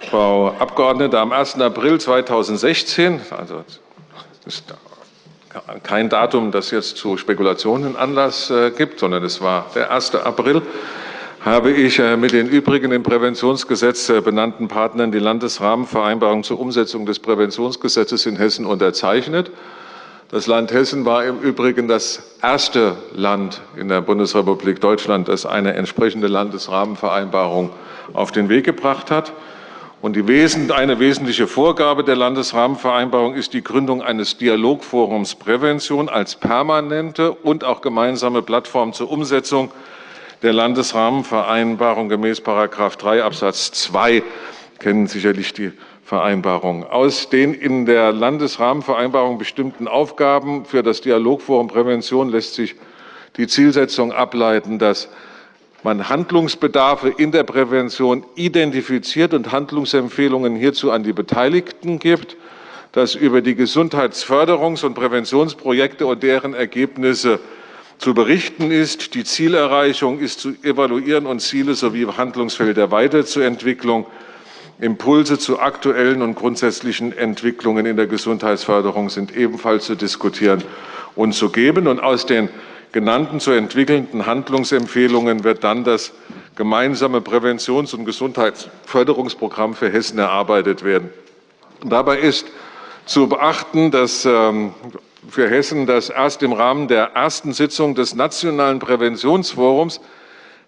Frau Abgeordnete, am 1. April 2016, also ist kein Datum, das jetzt zu Spekulationen Anlass äh, gibt, sondern es war der 1. April, habe ich äh, mit den übrigen im Präventionsgesetz äh, benannten Partnern die Landesrahmenvereinbarung zur Umsetzung des Präventionsgesetzes in Hessen unterzeichnet. Das Land Hessen war im Übrigen das erste Land in der Bundesrepublik Deutschland, das eine entsprechende Landesrahmenvereinbarung auf den Weg gebracht hat. Und eine wesentliche Vorgabe der Landesrahmenvereinbarung ist die Gründung eines Dialogforums Prävention als permanente und auch gemeinsame Plattform zur Umsetzung der Landesrahmenvereinbarung gemäß § 3 Absatz 2 kennen sicherlich die Vereinbarung. Aus den in der Landesrahmenvereinbarung bestimmten Aufgaben für das Dialogforum Prävention lässt sich die Zielsetzung ableiten, dass man Handlungsbedarfe in der Prävention identifiziert und Handlungsempfehlungen hierzu an die Beteiligten gibt, dass über die Gesundheitsförderungs- und Präventionsprojekte und deren Ergebnisse zu berichten ist. Die Zielerreichung ist zu evaluieren und Ziele sowie Handlungsfelder Weiterzuentwicklung, Impulse zu aktuellen und grundsätzlichen Entwicklungen in der Gesundheitsförderung sind ebenfalls zu diskutieren und zu geben. Und aus den genannten zu entwickelnden Handlungsempfehlungen wird dann das gemeinsame Präventions- und Gesundheitsförderungsprogramm für Hessen erarbeitet werden. Dabei ist zu beachten, dass ähm, für Hessen, das erst im Rahmen der ersten Sitzung des Nationalen Präventionsforums,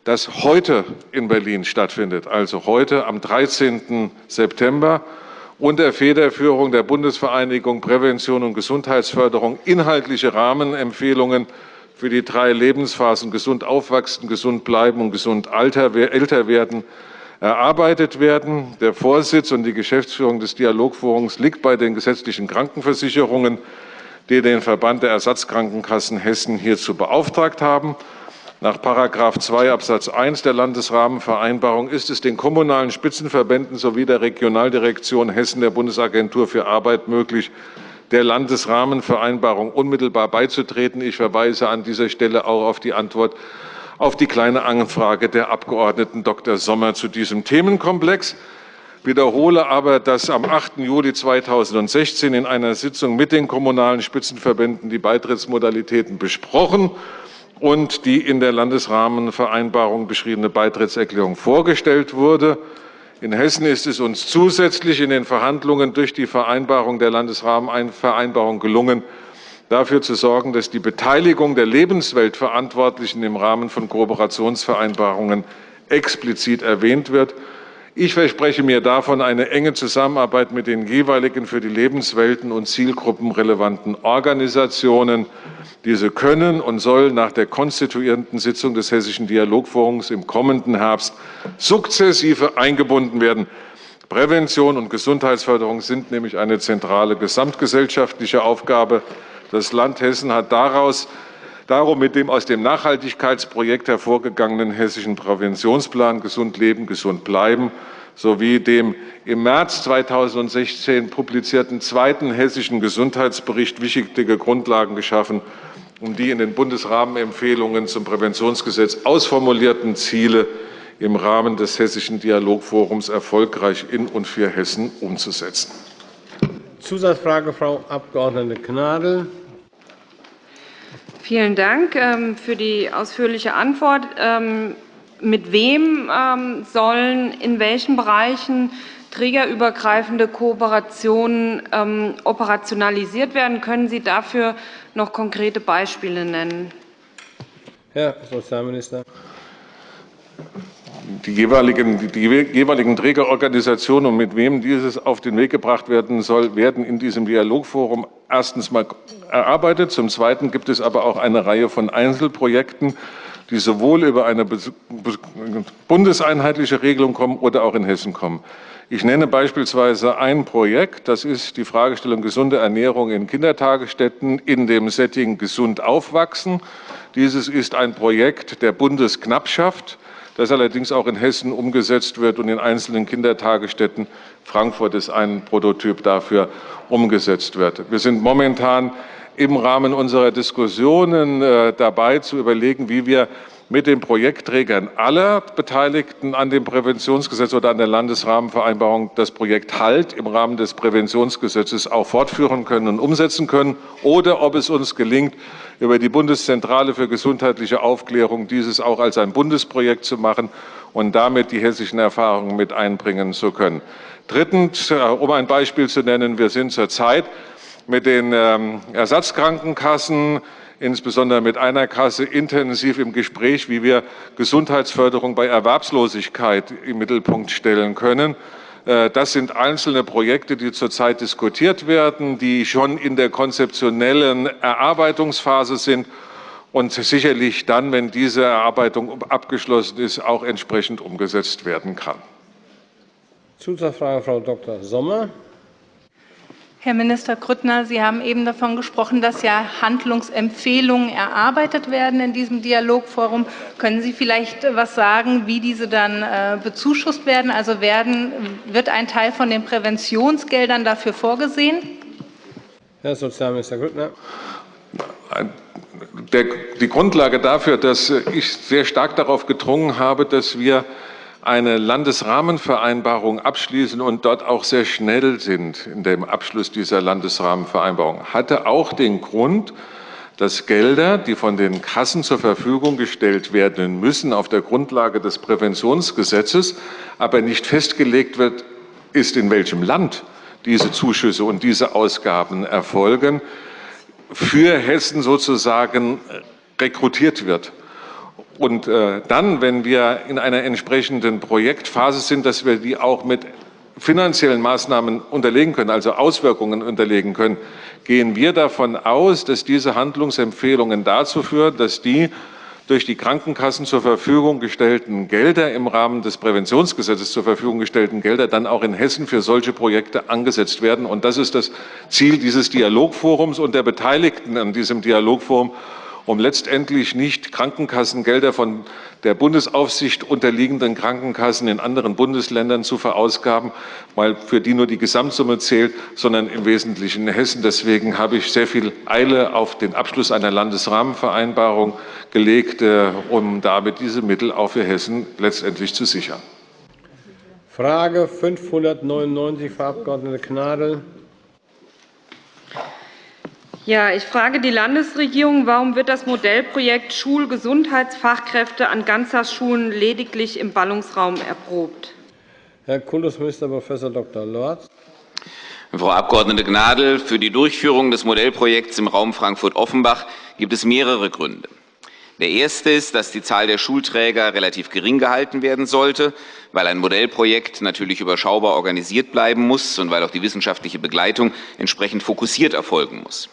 das heute in Berlin stattfindet, also heute am 13. September, unter Federführung der Bundesvereinigung Prävention und Gesundheitsförderung inhaltliche Rahmenempfehlungen für die drei Lebensphasen gesund aufwachsen, gesund bleiben und gesund älter werden erarbeitet werden. Der Vorsitz und die Geschäftsführung des Dialogforums liegt bei den gesetzlichen Krankenversicherungen die den Verband der Ersatzkrankenkassen Hessen hierzu beauftragt haben. Nach § 2 Absatz 1 der Landesrahmenvereinbarung ist es den kommunalen Spitzenverbänden sowie der Regionaldirektion Hessen der Bundesagentur für Arbeit möglich, der Landesrahmenvereinbarung unmittelbar beizutreten. Ich verweise an dieser Stelle auch auf die Antwort auf die Kleine Anfrage der Abgeordneten Dr. Sommer zu diesem Themenkomplex wiederhole aber, dass am 8. Juli 2016 in einer Sitzung mit den kommunalen Spitzenverbänden die Beitrittsmodalitäten besprochen und die in der Landesrahmenvereinbarung beschriebene Beitrittserklärung vorgestellt wurde. In Hessen ist es uns zusätzlich in den Verhandlungen durch die Vereinbarung der Landesrahmenvereinbarung gelungen, dafür zu sorgen, dass die Beteiligung der Lebensweltverantwortlichen im Rahmen von Kooperationsvereinbarungen explizit erwähnt wird. Ich verspreche mir davon eine enge Zusammenarbeit mit den jeweiligen für die Lebenswelten und Zielgruppen relevanten Organisationen. Diese können und sollen nach der konstituierenden Sitzung des Hessischen Dialogforums im kommenden Herbst sukzessive eingebunden werden. Prävention und Gesundheitsförderung sind nämlich eine zentrale gesamtgesellschaftliche Aufgabe. Das Land Hessen hat daraus Darum mit dem aus dem Nachhaltigkeitsprojekt hervorgegangenen hessischen Präventionsplan Gesund leben, gesund bleiben sowie dem im März 2016 publizierten zweiten hessischen Gesundheitsbericht wichtige Grundlagen geschaffen, um die in den Bundesrahmenempfehlungen zum Präventionsgesetz ausformulierten Ziele im Rahmen des Hessischen Dialogforums erfolgreich in und für Hessen umzusetzen. Zusatzfrage, Frau Abg. Gnadl. Vielen Dank ähm, für die ausführliche Antwort. Ähm, mit wem ähm, sollen in welchen Bereichen trägerübergreifende Kooperationen operationalisiert werden? Können Sie dafür noch konkrete Beispiele nennen? Herr Sozialminister die jeweiligen, die jeweiligen Trägerorganisationen und mit wem dieses auf den Weg gebracht werden soll, werden in diesem Dialogforum erstens mal erarbeitet. Zum Zweiten gibt es aber auch eine Reihe von Einzelprojekten, die sowohl über eine bundeseinheitliche Regelung kommen oder auch in Hessen kommen. Ich nenne beispielsweise ein Projekt, das ist die Fragestellung gesunde Ernährung in Kindertagesstätten in dem Setting gesund aufwachsen. Dieses ist ein Projekt der Bundesknappschaft das allerdings auch in Hessen umgesetzt wird und in einzelnen Kindertagesstätten. Frankfurt ist ein Prototyp dafür umgesetzt wird. Wir sind momentan im Rahmen unserer Diskussionen äh, dabei zu überlegen, wie wir mit den Projektträgern aller Beteiligten an dem Präventionsgesetz oder an der Landesrahmenvereinbarung das Projekt HALT im Rahmen des Präventionsgesetzes auch fortführen können und umsetzen können, oder ob es uns gelingt, über die Bundeszentrale für gesundheitliche Aufklärung dieses auch als ein Bundesprojekt zu machen und damit die hessischen Erfahrungen mit einbringen zu können. Drittens, äh, um ein Beispiel zu nennen, wir sind zurzeit mit den ähm, Ersatzkrankenkassen insbesondere mit einer Kasse intensiv im Gespräch, wie wir Gesundheitsförderung bei Erwerbslosigkeit im Mittelpunkt stellen können. Äh, das sind einzelne Projekte, die zurzeit diskutiert werden, die schon in der konzeptionellen Erarbeitungsphase sind und sicherlich dann, wenn diese Erarbeitung abgeschlossen ist, auch entsprechend umgesetzt werden kann. Zusatzfrage, Frau Dr. Sommer. Herr Minister Grüttner, Sie haben eben davon gesprochen, dass ja Handlungsempfehlungen erarbeitet werden in diesem Dialogforum. Können Sie vielleicht etwas sagen, wie diese dann äh, bezuschusst werden? Also werden, wird ein Teil von den Präventionsgeldern dafür vorgesehen? Herr Sozialminister Grüttner. die Grundlage dafür, dass ich sehr stark darauf gedrungen habe, dass wir eine Landesrahmenvereinbarung abschließen und dort auch sehr schnell sind in dem Abschluss dieser Landesrahmenvereinbarung, hatte auch den Grund, dass Gelder, die von den Kassen zur Verfügung gestellt werden müssen, auf der Grundlage des Präventionsgesetzes, aber nicht festgelegt wird, ist in welchem Land diese Zuschüsse und diese Ausgaben erfolgen, für Hessen sozusagen rekrutiert wird. Und äh, dann, wenn wir in einer entsprechenden Projektphase sind, dass wir die auch mit finanziellen Maßnahmen unterlegen können, also Auswirkungen unterlegen können, gehen wir davon aus, dass diese Handlungsempfehlungen dazu führen, dass die durch die Krankenkassen zur Verfügung gestellten Gelder im Rahmen des Präventionsgesetzes zur Verfügung gestellten Gelder dann auch in Hessen für solche Projekte angesetzt werden. Und das ist das Ziel dieses Dialogforums und der Beteiligten an diesem Dialogforum um letztendlich nicht Krankenkassengelder von der Bundesaufsicht unterliegenden Krankenkassen in anderen Bundesländern zu verausgaben, weil für die nur die Gesamtsumme zählt, sondern im Wesentlichen in Hessen. Deswegen habe ich sehr viel Eile auf den Abschluss einer Landesrahmenvereinbarung gelegt, äh, um damit diese Mittel auch für Hessen letztendlich zu sichern. Frage 599, Frau Abg. Gnadl. Ja, ich frage die Landesregierung, warum wird das Modellprojekt Schulgesundheitsfachkräfte an Ganztagsschulen lediglich im Ballungsraum erprobt? Herr Kultusminister Prof. Dr. Lorz. Frau Abg. Gnadl, für die Durchführung des Modellprojekts im Raum Frankfurt-Offenbach gibt es mehrere Gründe. Der erste ist, dass die Zahl der Schulträger relativ gering gehalten werden sollte, weil ein Modellprojekt natürlich überschaubar organisiert bleiben muss und weil auch die wissenschaftliche Begleitung entsprechend fokussiert erfolgen muss.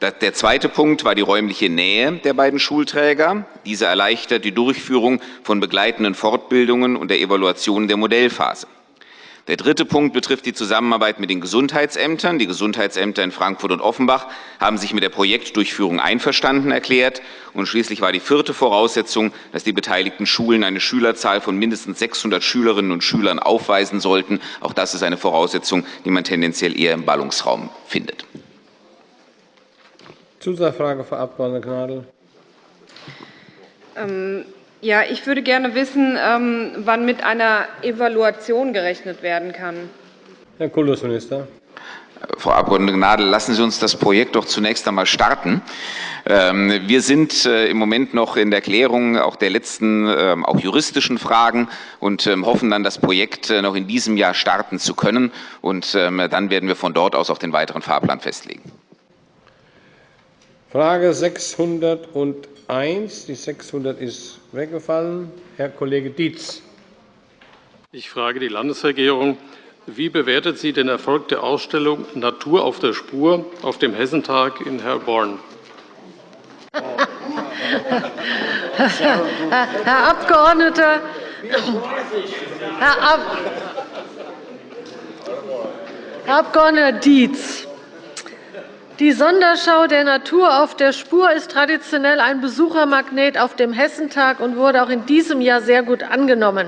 Der zweite Punkt war die räumliche Nähe der beiden Schulträger. Diese erleichtert die Durchführung von begleitenden Fortbildungen und der Evaluation der Modellphase. Der dritte Punkt betrifft die Zusammenarbeit mit den Gesundheitsämtern. Die Gesundheitsämter in Frankfurt und Offenbach haben sich mit der Projektdurchführung einverstanden erklärt. Und schließlich war die vierte Voraussetzung, dass die beteiligten Schulen eine Schülerzahl von mindestens 600 Schülerinnen und Schülern aufweisen sollten. Auch das ist eine Voraussetzung, die man tendenziell eher im Ballungsraum findet. Zusatzfrage, Frau Abg. Gnadl. Ähm, ja, ich würde gerne wissen, ähm, wann mit einer Evaluation gerechnet werden kann. Herr Kultusminister. Frau Abg. Gnadl, lassen Sie uns das Projekt doch zunächst einmal starten. Ähm, wir sind äh, im Moment noch in der Klärung auch der letzten, ähm, auch juristischen Fragen und hoffen dann, das Projekt äh, noch in diesem Jahr starten zu können. Und dann werden wir von dort aus auch den weiteren Fahrplan festlegen. Frage 601. Die 600 ist weggefallen. Herr Kollege Dietz. Ich frage die Landesregierung. Wie bewertet sie den Erfolg der Ausstellung Natur auf der Spur auf dem Hessentag in Herborn? Herr Abgeordneter, Herr, Ab Herr Abgeordneter Dietz, die Sonderschau der Natur auf der Spur ist traditionell ein Besuchermagnet auf dem Hessentag und wurde auch in diesem Jahr sehr gut angenommen.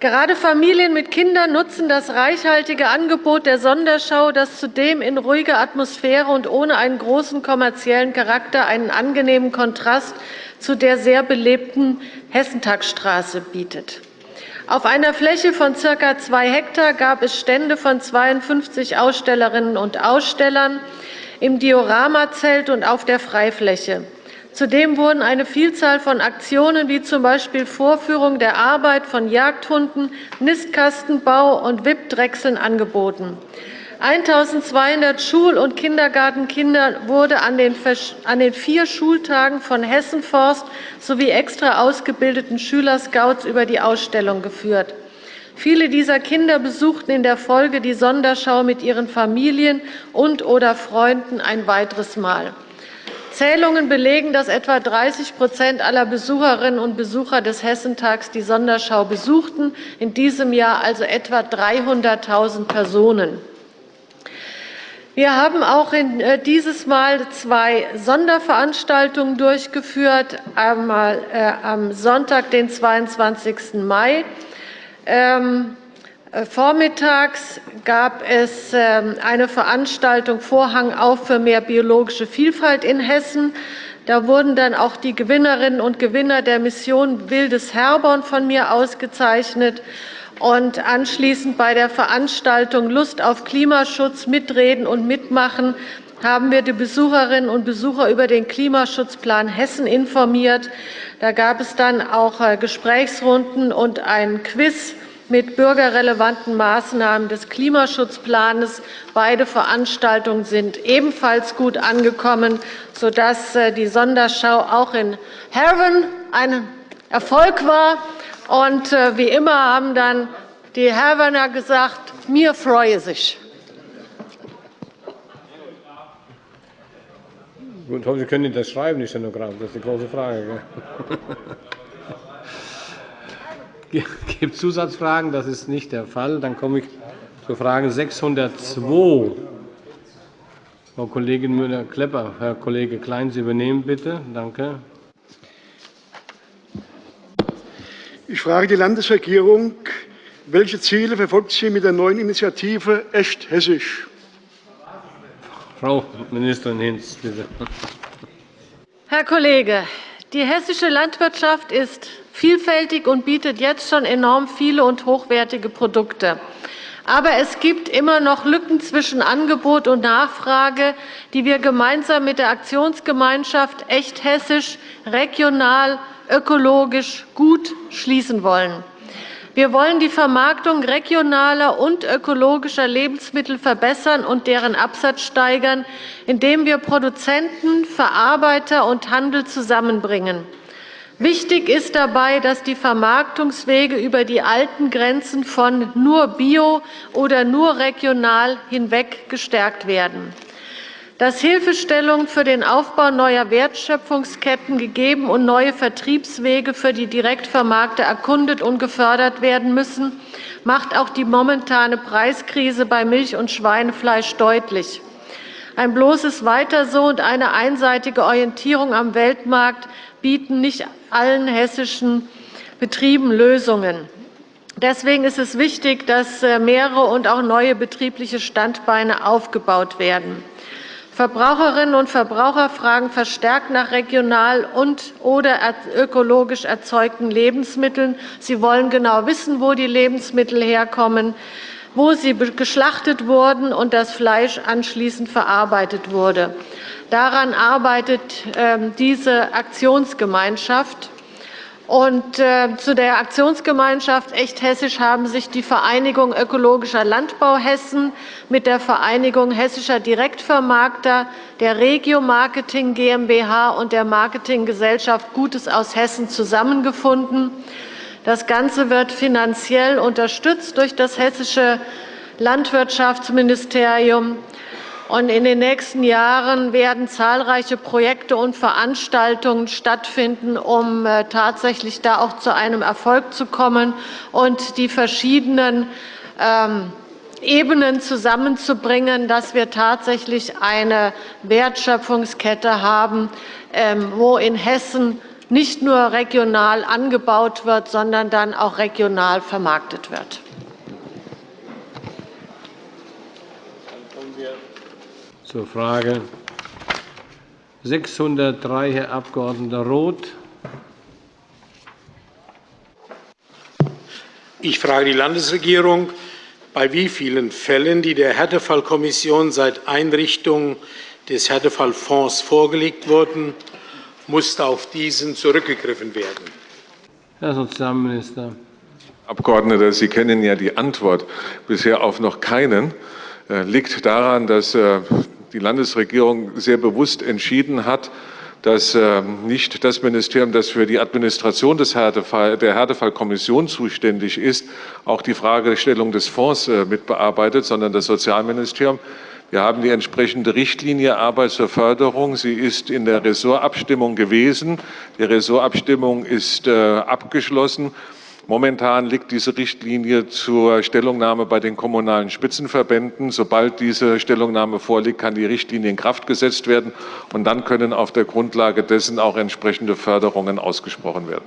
Gerade Familien mit Kindern nutzen das reichhaltige Angebot der Sonderschau, das zudem in ruhiger Atmosphäre und ohne einen großen kommerziellen Charakter einen angenehmen Kontrast zu der sehr belebten Hessentagsstraße bietet. Auf einer Fläche von ca. 2 Hektar gab es Stände von 52 Ausstellerinnen und Ausstellern, im Dioramazelt und auf der Freifläche. Zudem wurden eine Vielzahl von Aktionen wie z. B. Vorführung der Arbeit von Jagdhunden, Nistkastenbau und Wippdrechseln angeboten. 1.200 Schul- und Kindergartenkinder wurde an den vier Schultagen von Hessenforst sowie extra ausgebildeten Schülerscouts über die Ausstellung geführt. Viele dieser Kinder besuchten in der Folge die Sonderschau mit ihren Familien und/oder Freunden ein weiteres Mal. Zählungen belegen, dass etwa 30% aller Besucherinnen und Besucher des Hessentags die Sonderschau besuchten, in diesem Jahr also etwa 300.000 Personen. Wir haben auch äh, dieses Mal zwei Sonderveranstaltungen durchgeführt. Einmal äh, am Sonntag, den 22. Mai, ähm, äh, vormittags gab es ähm, eine Veranstaltung Vorhang auf für mehr biologische Vielfalt in Hessen. Da wurden dann auch die Gewinnerinnen und Gewinner der Mission Wildes Herborn von mir ausgezeichnet. Und anschließend bei der Veranstaltung Lust auf Klimaschutz mitreden und mitmachen haben wir die Besucherinnen und Besucher über den Klimaschutzplan Hessen informiert. Da gab es dann auch äh, Gesprächsrunden und ein Quiz mit bürgerrelevanten Maßnahmen des Klimaschutzplans. Beide Veranstaltungen sind ebenfalls gut angekommen, sodass äh, die Sonderschau auch in Herven ein Erfolg war. Und äh, wie immer haben dann die Hervener gesagt, mir freue sich. Gut, Sie können das schreiben, die Stenografen. Das ist die große Frage. Gibt es Zusatzfragen? Das ist nicht der Fall. Dann komme ich zur Frage 602. Frau Kollegin Müller-Klepper, Herr Kollege Klein, Sie übernehmen bitte. Danke. Ich frage die Landesregierung, welche Ziele verfolgt sie mit der neuen Initiative Echt Hessisch? Frau Ministerin Hinz, bitte. Herr Kollege, die hessische Landwirtschaft ist vielfältig und bietet jetzt schon enorm viele und hochwertige Produkte. Aber es gibt immer noch Lücken zwischen Angebot und Nachfrage, die wir gemeinsam mit der Aktionsgemeinschaft Echt Hessisch regional, ökologisch gut schließen wollen. Wir wollen die Vermarktung regionaler und ökologischer Lebensmittel verbessern und deren Absatz steigern, indem wir Produzenten, Verarbeiter und Handel zusammenbringen. Wichtig ist dabei, dass die Vermarktungswege über die alten Grenzen von nur bio oder nur regional hinweg gestärkt werden dass Hilfestellung für den Aufbau neuer Wertschöpfungsketten gegeben und neue Vertriebswege für die Direktvermarkter erkundet und gefördert werden müssen, macht auch die momentane Preiskrise bei Milch- und Schweinefleisch deutlich. Ein bloßes Weiter so und eine einseitige Orientierung am Weltmarkt bieten nicht allen hessischen Betrieben Lösungen. Deswegen ist es wichtig, dass äh, mehrere und auch neue betriebliche Standbeine aufgebaut werden. Verbraucherinnen und Verbraucher fragen verstärkt nach regional und/oder ökologisch erzeugten Lebensmitteln. Sie wollen genau wissen, wo die Lebensmittel herkommen, wo sie geschlachtet wurden und das Fleisch anschließend verarbeitet wurde. Daran arbeitet ähm, diese Aktionsgemeinschaft. Und äh, zu der Aktionsgemeinschaft Echt Hessisch haben sich die Vereinigung Ökologischer Landbau Hessen mit der Vereinigung Hessischer Direktvermarkter, der Regio Marketing GmbH und der Marketinggesellschaft Gutes aus Hessen zusammengefunden. Das Ganze wird finanziell unterstützt durch das Hessische Landwirtschaftsministerium. Und in den nächsten Jahren werden zahlreiche Projekte und Veranstaltungen stattfinden, um äh, tatsächlich da auch zu einem Erfolg zu kommen und die verschiedenen ähm, Ebenen zusammenzubringen, dass wir tatsächlich eine Wertschöpfungskette haben, ähm, wo in Hessen nicht nur regional angebaut wird, sondern dann auch regional vermarktet wird. Zur Frage 603, Herr Abg. Roth. Ich frage die Landesregierung, bei wie vielen Fällen, die der Härtefallkommission seit Einrichtung des Härtefallfonds vorgelegt wurden, musste auf diesen zurückgegriffen werden? Herr Sozialminister. Abgeordneter, Sie kennen ja die Antwort bisher auf noch keinen. Äh, liegt daran, dass äh, die Landesregierung sehr bewusst entschieden hat, dass äh, nicht das Ministerium, das für die Administration des Härtefall, der Härtefallkommission zuständig ist, auch die Fragestellung des Fonds äh, mitbearbeitet, sondern das Sozialministerium. Wir haben die entsprechende Richtlinie Arbeit zur Förderung. Sie ist in der Ressortabstimmung gewesen. Die Ressortabstimmung ist äh, abgeschlossen. Momentan liegt diese Richtlinie zur Stellungnahme bei den kommunalen Spitzenverbänden. Sobald diese Stellungnahme vorliegt, kann die Richtlinie in Kraft gesetzt werden, und dann können auf der Grundlage dessen auch entsprechende Förderungen ausgesprochen werden.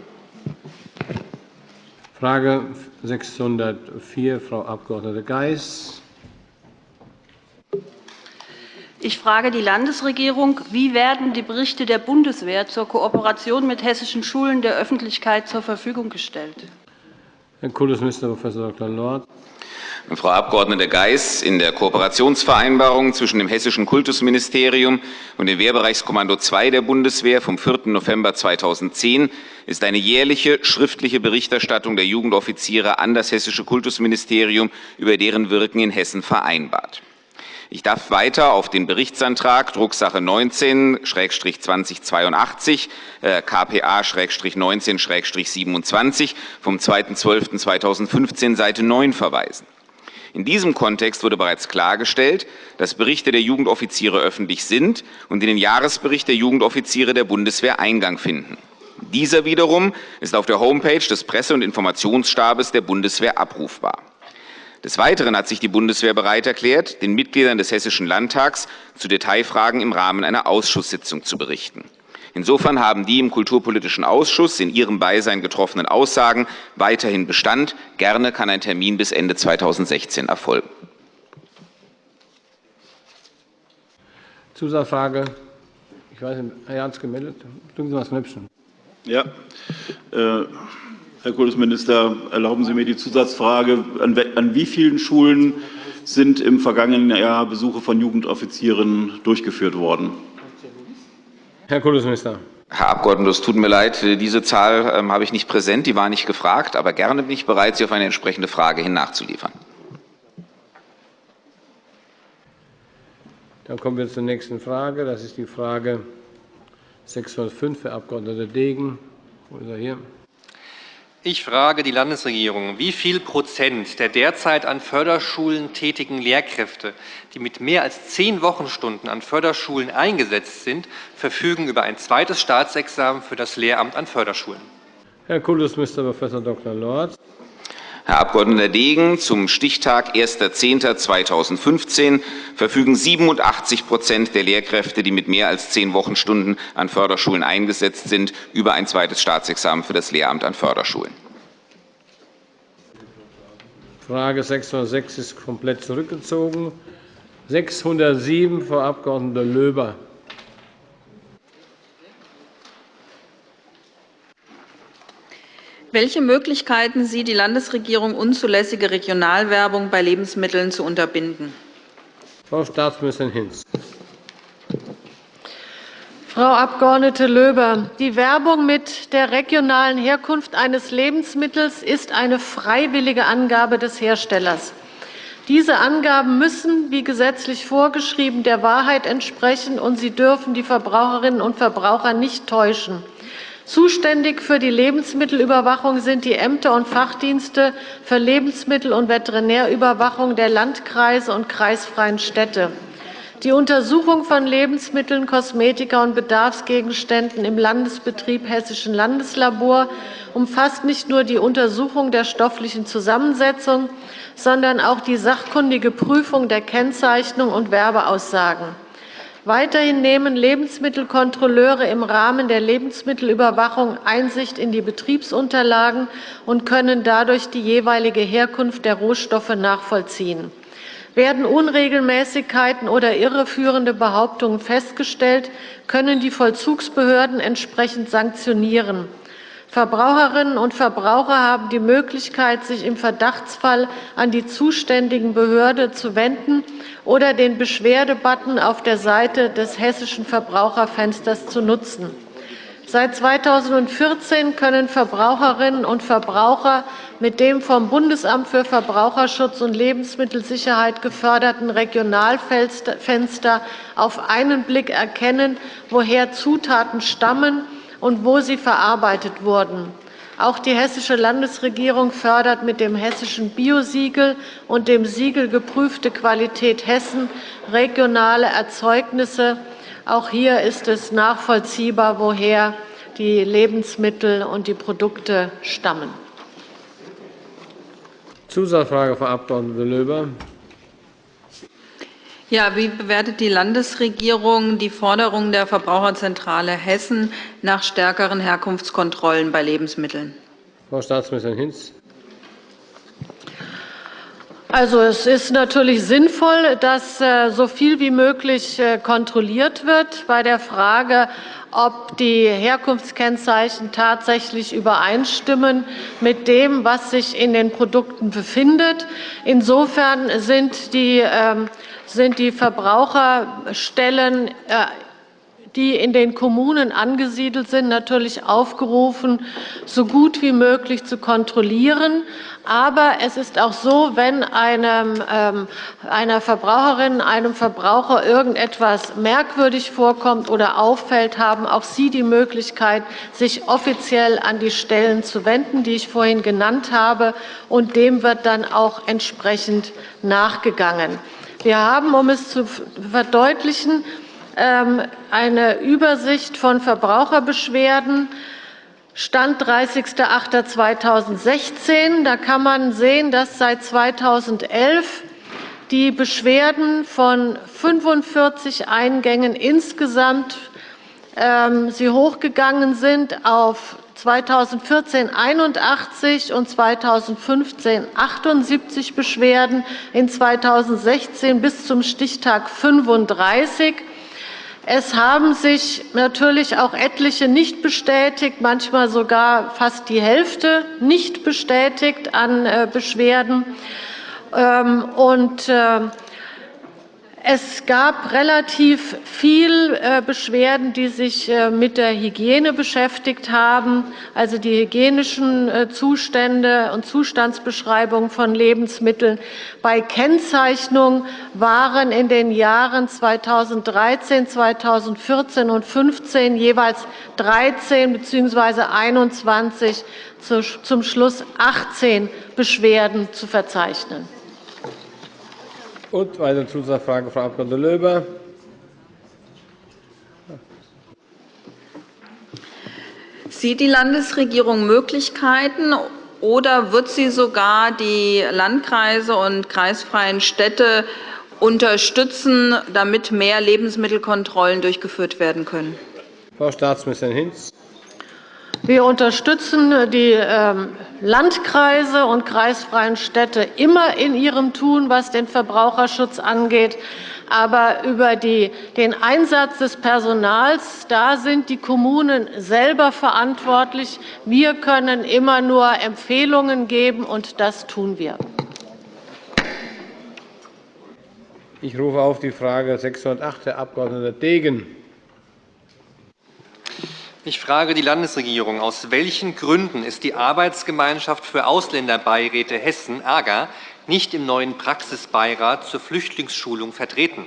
Frage 604, Frau Abg. Geis. Ich frage die Landesregierung, wie werden die Berichte der Bundeswehr zur Kooperation mit hessischen Schulen der Öffentlichkeit zur Verfügung gestellt? Herr Kultusminister Prof. Dr. Lorz. Frau Abg. Geis, in der Kooperationsvereinbarung zwischen dem Hessischen Kultusministerium und dem Wehrbereichskommando II der Bundeswehr vom 4. November 2010 ist eine jährliche schriftliche Berichterstattung der Jugendoffiziere an das Hessische Kultusministerium über deren Wirken in Hessen vereinbart. Ich darf weiter auf den Berichtsantrag Drucksache 19-2082 äh, KPA-19-27 vom 2.12.2015 Seite 9 verweisen. In diesem Kontext wurde bereits klargestellt, dass Berichte der Jugendoffiziere öffentlich sind und in den Jahresbericht der Jugendoffiziere der Bundeswehr Eingang finden. Dieser wiederum ist auf der Homepage des Presse- und Informationsstabes der Bundeswehr abrufbar. Des Weiteren hat sich die Bundeswehr bereit erklärt, den Mitgliedern des Hessischen Landtags zu Detailfragen im Rahmen einer Ausschusssitzung zu berichten. Insofern haben die im Kulturpolitischen Ausschuss in ihrem Beisein getroffenen Aussagen weiterhin Bestand. Gerne kann ein Termin bis Ende 2016 erfolgen. Zusatzfrage. Ich weiß nicht, Herr Jans gemeldet. Drücken Sie mal das Knöpfchen. Ja. Äh, Herr Kultusminister, erlauben Sie mir die Zusatzfrage. An, an wie vielen Schulen sind im vergangenen Jahr Besuche von Jugendoffizieren durchgeführt worden? Herr Kultusminister. Herr Abgeordneter, es tut mir leid, diese Zahl ähm, habe ich nicht präsent, die war nicht gefragt, aber gerne bin ich bereit, Sie auf eine entsprechende Frage hin nachzuliefern. Dann kommen wir zur nächsten Frage. Das ist die Frage 605, Herr Abg. Degen. Wo ist er hier? Ich frage die Landesregierung, wie viel Prozent der derzeit an Förderschulen tätigen Lehrkräfte, die mit mehr als zehn Wochenstunden an Förderschulen eingesetzt sind, verfügen über ein zweites Staatsexamen für das Lehramt an Förderschulen? Herr Kultusminister Prof. Dr. Lorz. Herr Abg. Degen, zum Stichtag 1.10.2015 verfügen 87% der Lehrkräfte, die mit mehr als zehn Wochenstunden an Förderschulen eingesetzt sind, über ein zweites Staatsexamen für das Lehramt an Förderschulen. Frage 606 ist komplett zurückgezogen. 607, Frau Abg. Löber. Welche Möglichkeiten sieht die Landesregierung, unzulässige Regionalwerbung bei Lebensmitteln zu unterbinden? Frau Staatsministerin Hinz. Frau Abg. Löber, die Werbung mit der regionalen Herkunft eines Lebensmittels ist eine freiwillige Angabe des Herstellers. Diese Angaben müssen, wie gesetzlich vorgeschrieben, der Wahrheit entsprechen, und sie dürfen die Verbraucherinnen und Verbraucher nicht täuschen. Zuständig für die Lebensmittelüberwachung sind die Ämter und Fachdienste für Lebensmittel- und Veterinärüberwachung der Landkreise und kreisfreien Städte. Die Untersuchung von Lebensmitteln, Kosmetika und Bedarfsgegenständen im Landesbetrieb Hessischen Landeslabor umfasst nicht nur die Untersuchung der stofflichen Zusammensetzung, sondern auch die sachkundige Prüfung der Kennzeichnung und Werbeaussagen. Weiterhin nehmen Lebensmittelkontrolleure im Rahmen der Lebensmittelüberwachung Einsicht in die Betriebsunterlagen und können dadurch die jeweilige Herkunft der Rohstoffe nachvollziehen. Werden Unregelmäßigkeiten oder irreführende Behauptungen festgestellt, können die Vollzugsbehörden entsprechend sanktionieren. Verbraucherinnen und Verbraucher haben die Möglichkeit, sich im Verdachtsfall an die zuständigen Behörde zu wenden oder den Beschwerdebutton auf der Seite des Hessischen Verbraucherfensters zu nutzen. Seit 2014 können Verbraucherinnen und Verbraucher mit dem vom Bundesamt für Verbraucherschutz und Lebensmittelsicherheit geförderten Regionalfenster auf einen Blick erkennen, woher Zutaten stammen und wo sie verarbeitet wurden. Auch die Hessische Landesregierung fördert mit dem Hessischen Biosiegel und dem Siegel Geprüfte Qualität Hessen regionale Erzeugnisse. Auch hier ist es nachvollziehbar, woher die Lebensmittel und die Produkte stammen. Zusatzfrage, Frau Abg. Löber. Ja, wie bewertet die Landesregierung die Forderung der Verbraucherzentrale Hessen nach stärkeren Herkunftskontrollen bei Lebensmitteln? Frau Staatsministerin Hinz. Also, es ist natürlich sinnvoll, dass äh, so viel wie möglich äh, kontrolliert wird. Bei der Frage, ob die Herkunftskennzeichen tatsächlich übereinstimmen mit dem, was sich in den Produkten befindet. Insofern sind die ähm, sind die Verbraucherstellen, äh, die in den Kommunen angesiedelt sind, natürlich aufgerufen, so gut wie möglich zu kontrollieren. Aber es ist auch so, wenn einem, ähm, einer Verbraucherin, einem Verbraucher irgendetwas merkwürdig vorkommt oder auffällt, haben auch Sie die Möglichkeit, sich offiziell an die Stellen zu wenden, die ich vorhin genannt habe. Und dem wird dann auch entsprechend nachgegangen. Wir haben, um es zu verdeutlichen, ähm, eine Übersicht von Verbraucherbeschwerden. Stand 30.08.2016. Da kann man sehen, dass seit 2011 die Beschwerden von 45 Eingängen insgesamt ähm, sie hochgegangen sind auf 2014 81 und 2015 78 Beschwerden, in 2016 bis zum Stichtag 35. Es haben sich natürlich auch etliche nicht bestätigt, manchmal sogar fast die Hälfte nicht bestätigt an äh, Beschwerden. Ähm, und, äh, es gab relativ viel äh, Beschwerden, die sich äh, mit der Hygiene beschäftigt haben, also die hygienischen äh, Zustände und Zustandsbeschreibungen von Lebensmitteln. Bei Kennzeichnung waren in den Jahren 2013, 2014 und 2015 jeweils 13 bzw. 21, zum Schluss 18 Beschwerden zu verzeichnen. Und weitere Zusatzfrage, Frau Abg. Löber. Sieht die Landesregierung Möglichkeiten oder wird sie sogar die Landkreise und kreisfreien Städte unterstützen, damit mehr Lebensmittelkontrollen durchgeführt werden können? Frau Staatsministerin Hinz. Wir unterstützen die ähm, Landkreise und kreisfreien Städte immer in ihrem Tun, was den Verbraucherschutz angeht. Aber über den Einsatz des Personals da sind die Kommunen selber verantwortlich. Wir können immer nur Empfehlungen geben, und das tun wir. Ich rufe auf die Frage 608, Herr Abg. Degen. Ich frage die Landesregierung. Aus welchen Gründen ist die Arbeitsgemeinschaft für Ausländerbeiräte Hessen (AGA) nicht im neuen Praxisbeirat zur Flüchtlingsschulung vertreten?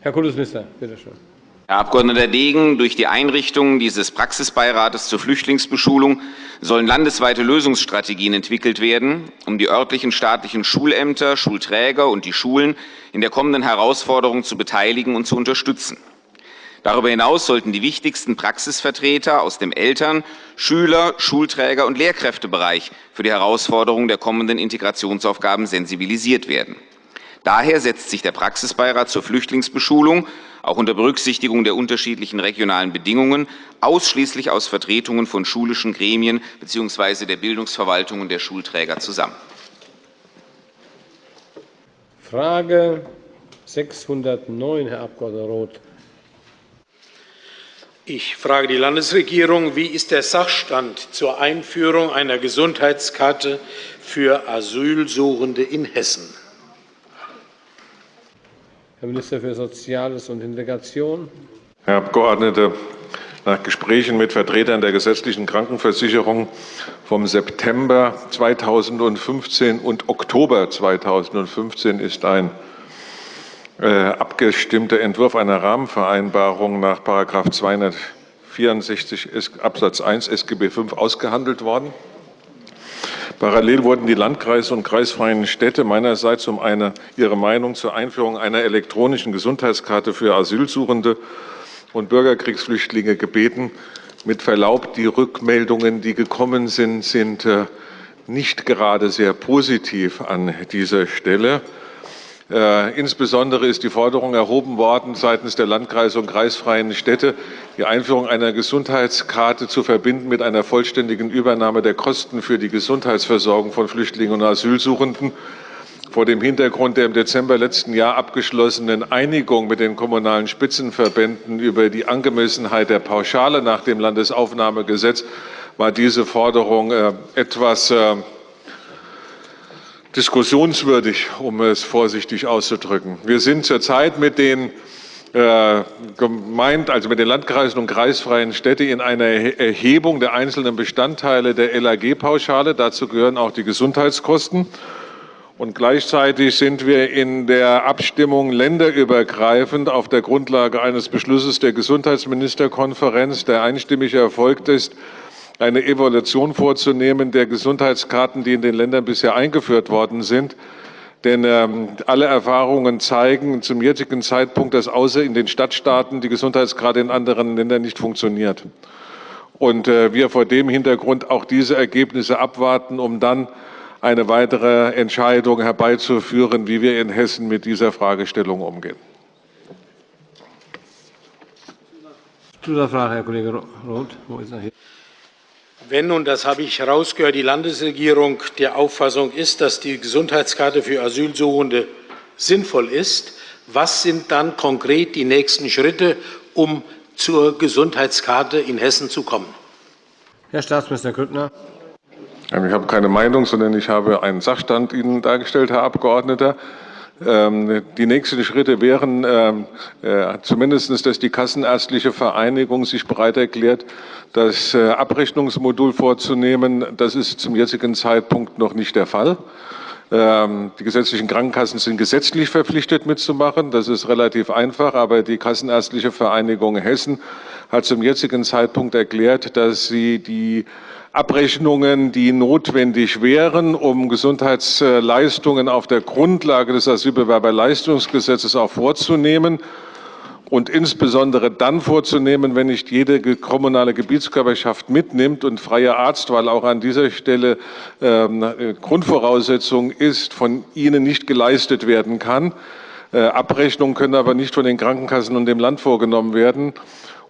Herr Kultusminister, bitte schön. Herr Abg. Degen, durch die Einrichtung dieses Praxisbeirates zur Flüchtlingsbeschulung sollen landesweite Lösungsstrategien entwickelt werden, um die örtlichen staatlichen Schulämter, Schulträger und die Schulen in der kommenden Herausforderung zu beteiligen und zu unterstützen. Darüber hinaus sollten die wichtigsten Praxisvertreter aus dem Eltern-, Schüler-, Schulträger- und Lehrkräftebereich für die Herausforderungen der kommenden Integrationsaufgaben sensibilisiert werden. Daher setzt sich der Praxisbeirat zur Flüchtlingsbeschulung auch unter Berücksichtigung der unterschiedlichen regionalen Bedingungen ausschließlich aus Vertretungen von schulischen Gremien bzw. der Bildungsverwaltungen der Schulträger zusammen. Frage 609, Herr Abg. Roth. Ich frage die Landesregierung, wie ist der Sachstand zur Einführung einer Gesundheitskarte für Asylsuchende in Hessen? Herr Minister für Soziales und Integration. Herr Abgeordneter, nach Gesprächen mit Vertretern der gesetzlichen Krankenversicherung vom September 2015 und Oktober 2015 ist ein äh, abgestimmter Entwurf einer Rahmenvereinbarung nach § 264 Abs. 1 SGB V ausgehandelt worden. Parallel wurden die Landkreise und kreisfreien Städte meinerseits um eine, ihre Meinung zur Einführung einer elektronischen Gesundheitskarte für Asylsuchende und Bürgerkriegsflüchtlinge gebeten. Mit Verlaub, die Rückmeldungen, die gekommen sind, sind äh, nicht gerade sehr positiv an dieser Stelle. Äh, insbesondere ist die Forderung erhoben worden seitens der Landkreise und kreisfreien Städte, die Einführung einer Gesundheitskarte zu verbinden mit einer vollständigen Übernahme der Kosten für die Gesundheitsversorgung von Flüchtlingen und Asylsuchenden. Vor dem Hintergrund der im Dezember letzten Jahr abgeschlossenen Einigung mit den kommunalen Spitzenverbänden über die Angemessenheit der Pauschale nach dem Landesaufnahmegesetz war diese Forderung äh, etwas äh, diskussionswürdig, um es vorsichtig auszudrücken. Wir sind zurzeit mit den äh, gemeint, also mit den Landkreisen und kreisfreien Städten in einer Erhebung der einzelnen Bestandteile der LAG-Pauschale. Dazu gehören auch die Gesundheitskosten. Und gleichzeitig sind wir in der Abstimmung länderübergreifend auf der Grundlage eines Beschlusses der Gesundheitsministerkonferenz, der einstimmig erfolgt ist, eine Evaluation vorzunehmen der Gesundheitskarten, die in den Ländern bisher eingeführt worden sind. Denn ähm, alle Erfahrungen zeigen zum jetzigen Zeitpunkt, dass außer in den Stadtstaaten die Gesundheitskarte in anderen Ländern nicht funktioniert. Und äh, wir vor dem Hintergrund auch diese Ergebnisse abwarten, um dann eine weitere Entscheidung herbeizuführen, wie wir in Hessen mit dieser Fragestellung umgehen. Zusatzfrage, Herr Kollege Roth. Wo ist er hier? Wenn, und das habe ich herausgehört, die Landesregierung der Auffassung ist, dass die Gesundheitskarte für Asylsuchende sinnvoll ist, was sind dann konkret die nächsten Schritte, um zur Gesundheitskarte in Hessen zu kommen? Herr Staatsminister Grüttner. Ich habe keine Meinung, sondern ich habe einen Sachstand Ihnen dargestellt, Herr Abgeordneter. Ähm, die nächsten Schritte wären ähm, äh, zumindest, dass die Kassenärztliche Vereinigung sich bereit erklärt, das äh, Abrechnungsmodul vorzunehmen. Das ist zum jetzigen Zeitpunkt noch nicht der Fall. Ähm, die gesetzlichen Krankenkassen sind gesetzlich verpflichtet mitzumachen. Das ist relativ einfach, aber die Kassenärztliche Vereinigung Hessen hat zum jetzigen Zeitpunkt erklärt, dass sie die Abrechnungen, die notwendig wären, um Gesundheitsleistungen auf der Grundlage des Asylbewerberleistungsgesetzes auch vorzunehmen und insbesondere dann vorzunehmen, wenn nicht jede kommunale Gebietskörperschaft mitnimmt und freie Arztwahl auch an dieser Stelle ähm, Grundvoraussetzung ist, von ihnen nicht geleistet werden kann. Äh, Abrechnungen können aber nicht von den Krankenkassen und dem Land vorgenommen werden.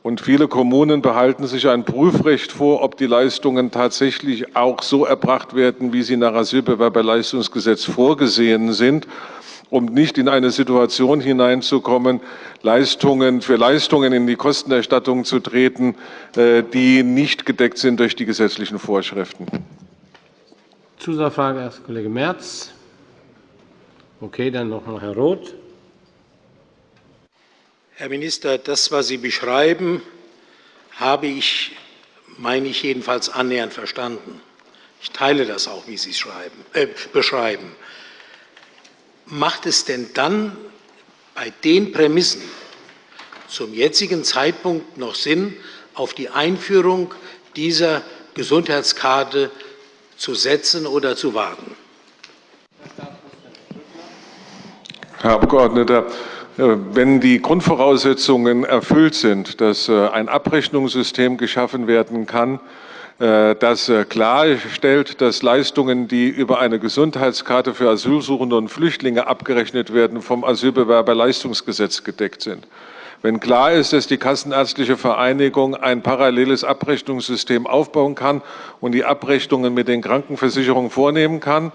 Und viele Kommunen behalten sich ein Prüfrecht vor, ob die Leistungen tatsächlich auch so erbracht werden, wie sie nach Asylbewerberleistungsgesetz vorgesehen sind, um nicht in eine Situation hineinzukommen, Leistungen für Leistungen in die Kostenerstattung zu treten, äh, die nicht gedeckt sind durch die gesetzlichen Vorschriften. Zusatzfrage erst Kollege Merz. Okay, dann noch mal Herr Roth. Herr Minister, das, was Sie beschreiben, habe ich, meine ich jedenfalls, annähernd verstanden. Ich teile das auch, wie Sie es schreiben, äh, beschreiben. Macht es denn dann bei den Prämissen zum jetzigen Zeitpunkt noch Sinn, auf die Einführung dieser Gesundheitskarte zu setzen oder zu warten? Herr Abgeordneter, wenn die Grundvoraussetzungen erfüllt sind, dass äh, ein Abrechnungssystem geschaffen werden kann, äh, das klarstellt, dass Leistungen, die über eine Gesundheitskarte für Asylsuchende und Flüchtlinge abgerechnet werden, vom Asylbewerberleistungsgesetz gedeckt sind. Wenn klar ist, dass die Kassenärztliche Vereinigung ein paralleles Abrechnungssystem aufbauen kann und die Abrechnungen mit den Krankenversicherungen vornehmen kann,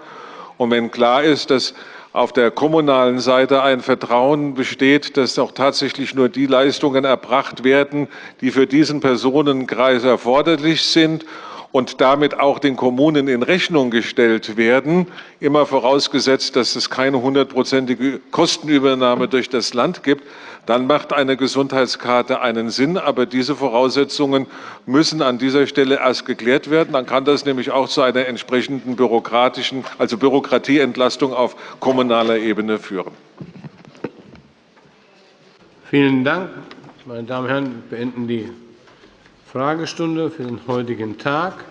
und wenn klar ist, dass auf der kommunalen Seite ein Vertrauen besteht, dass auch tatsächlich nur die Leistungen erbracht werden, die für diesen Personenkreis erforderlich sind und damit auch den Kommunen in Rechnung gestellt werden, immer vorausgesetzt, dass es keine hundertprozentige Kostenübernahme durch das Land gibt, dann macht eine Gesundheitskarte einen Sinn. Aber diese Voraussetzungen müssen an dieser Stelle erst geklärt werden. Dann kann das nämlich auch zu einer entsprechenden bürokratischen, also Bürokratieentlastung auf kommunaler Ebene führen. Vielen Dank. Meine Damen und Herren, wir beenden die Fragestunde für den heutigen Tag.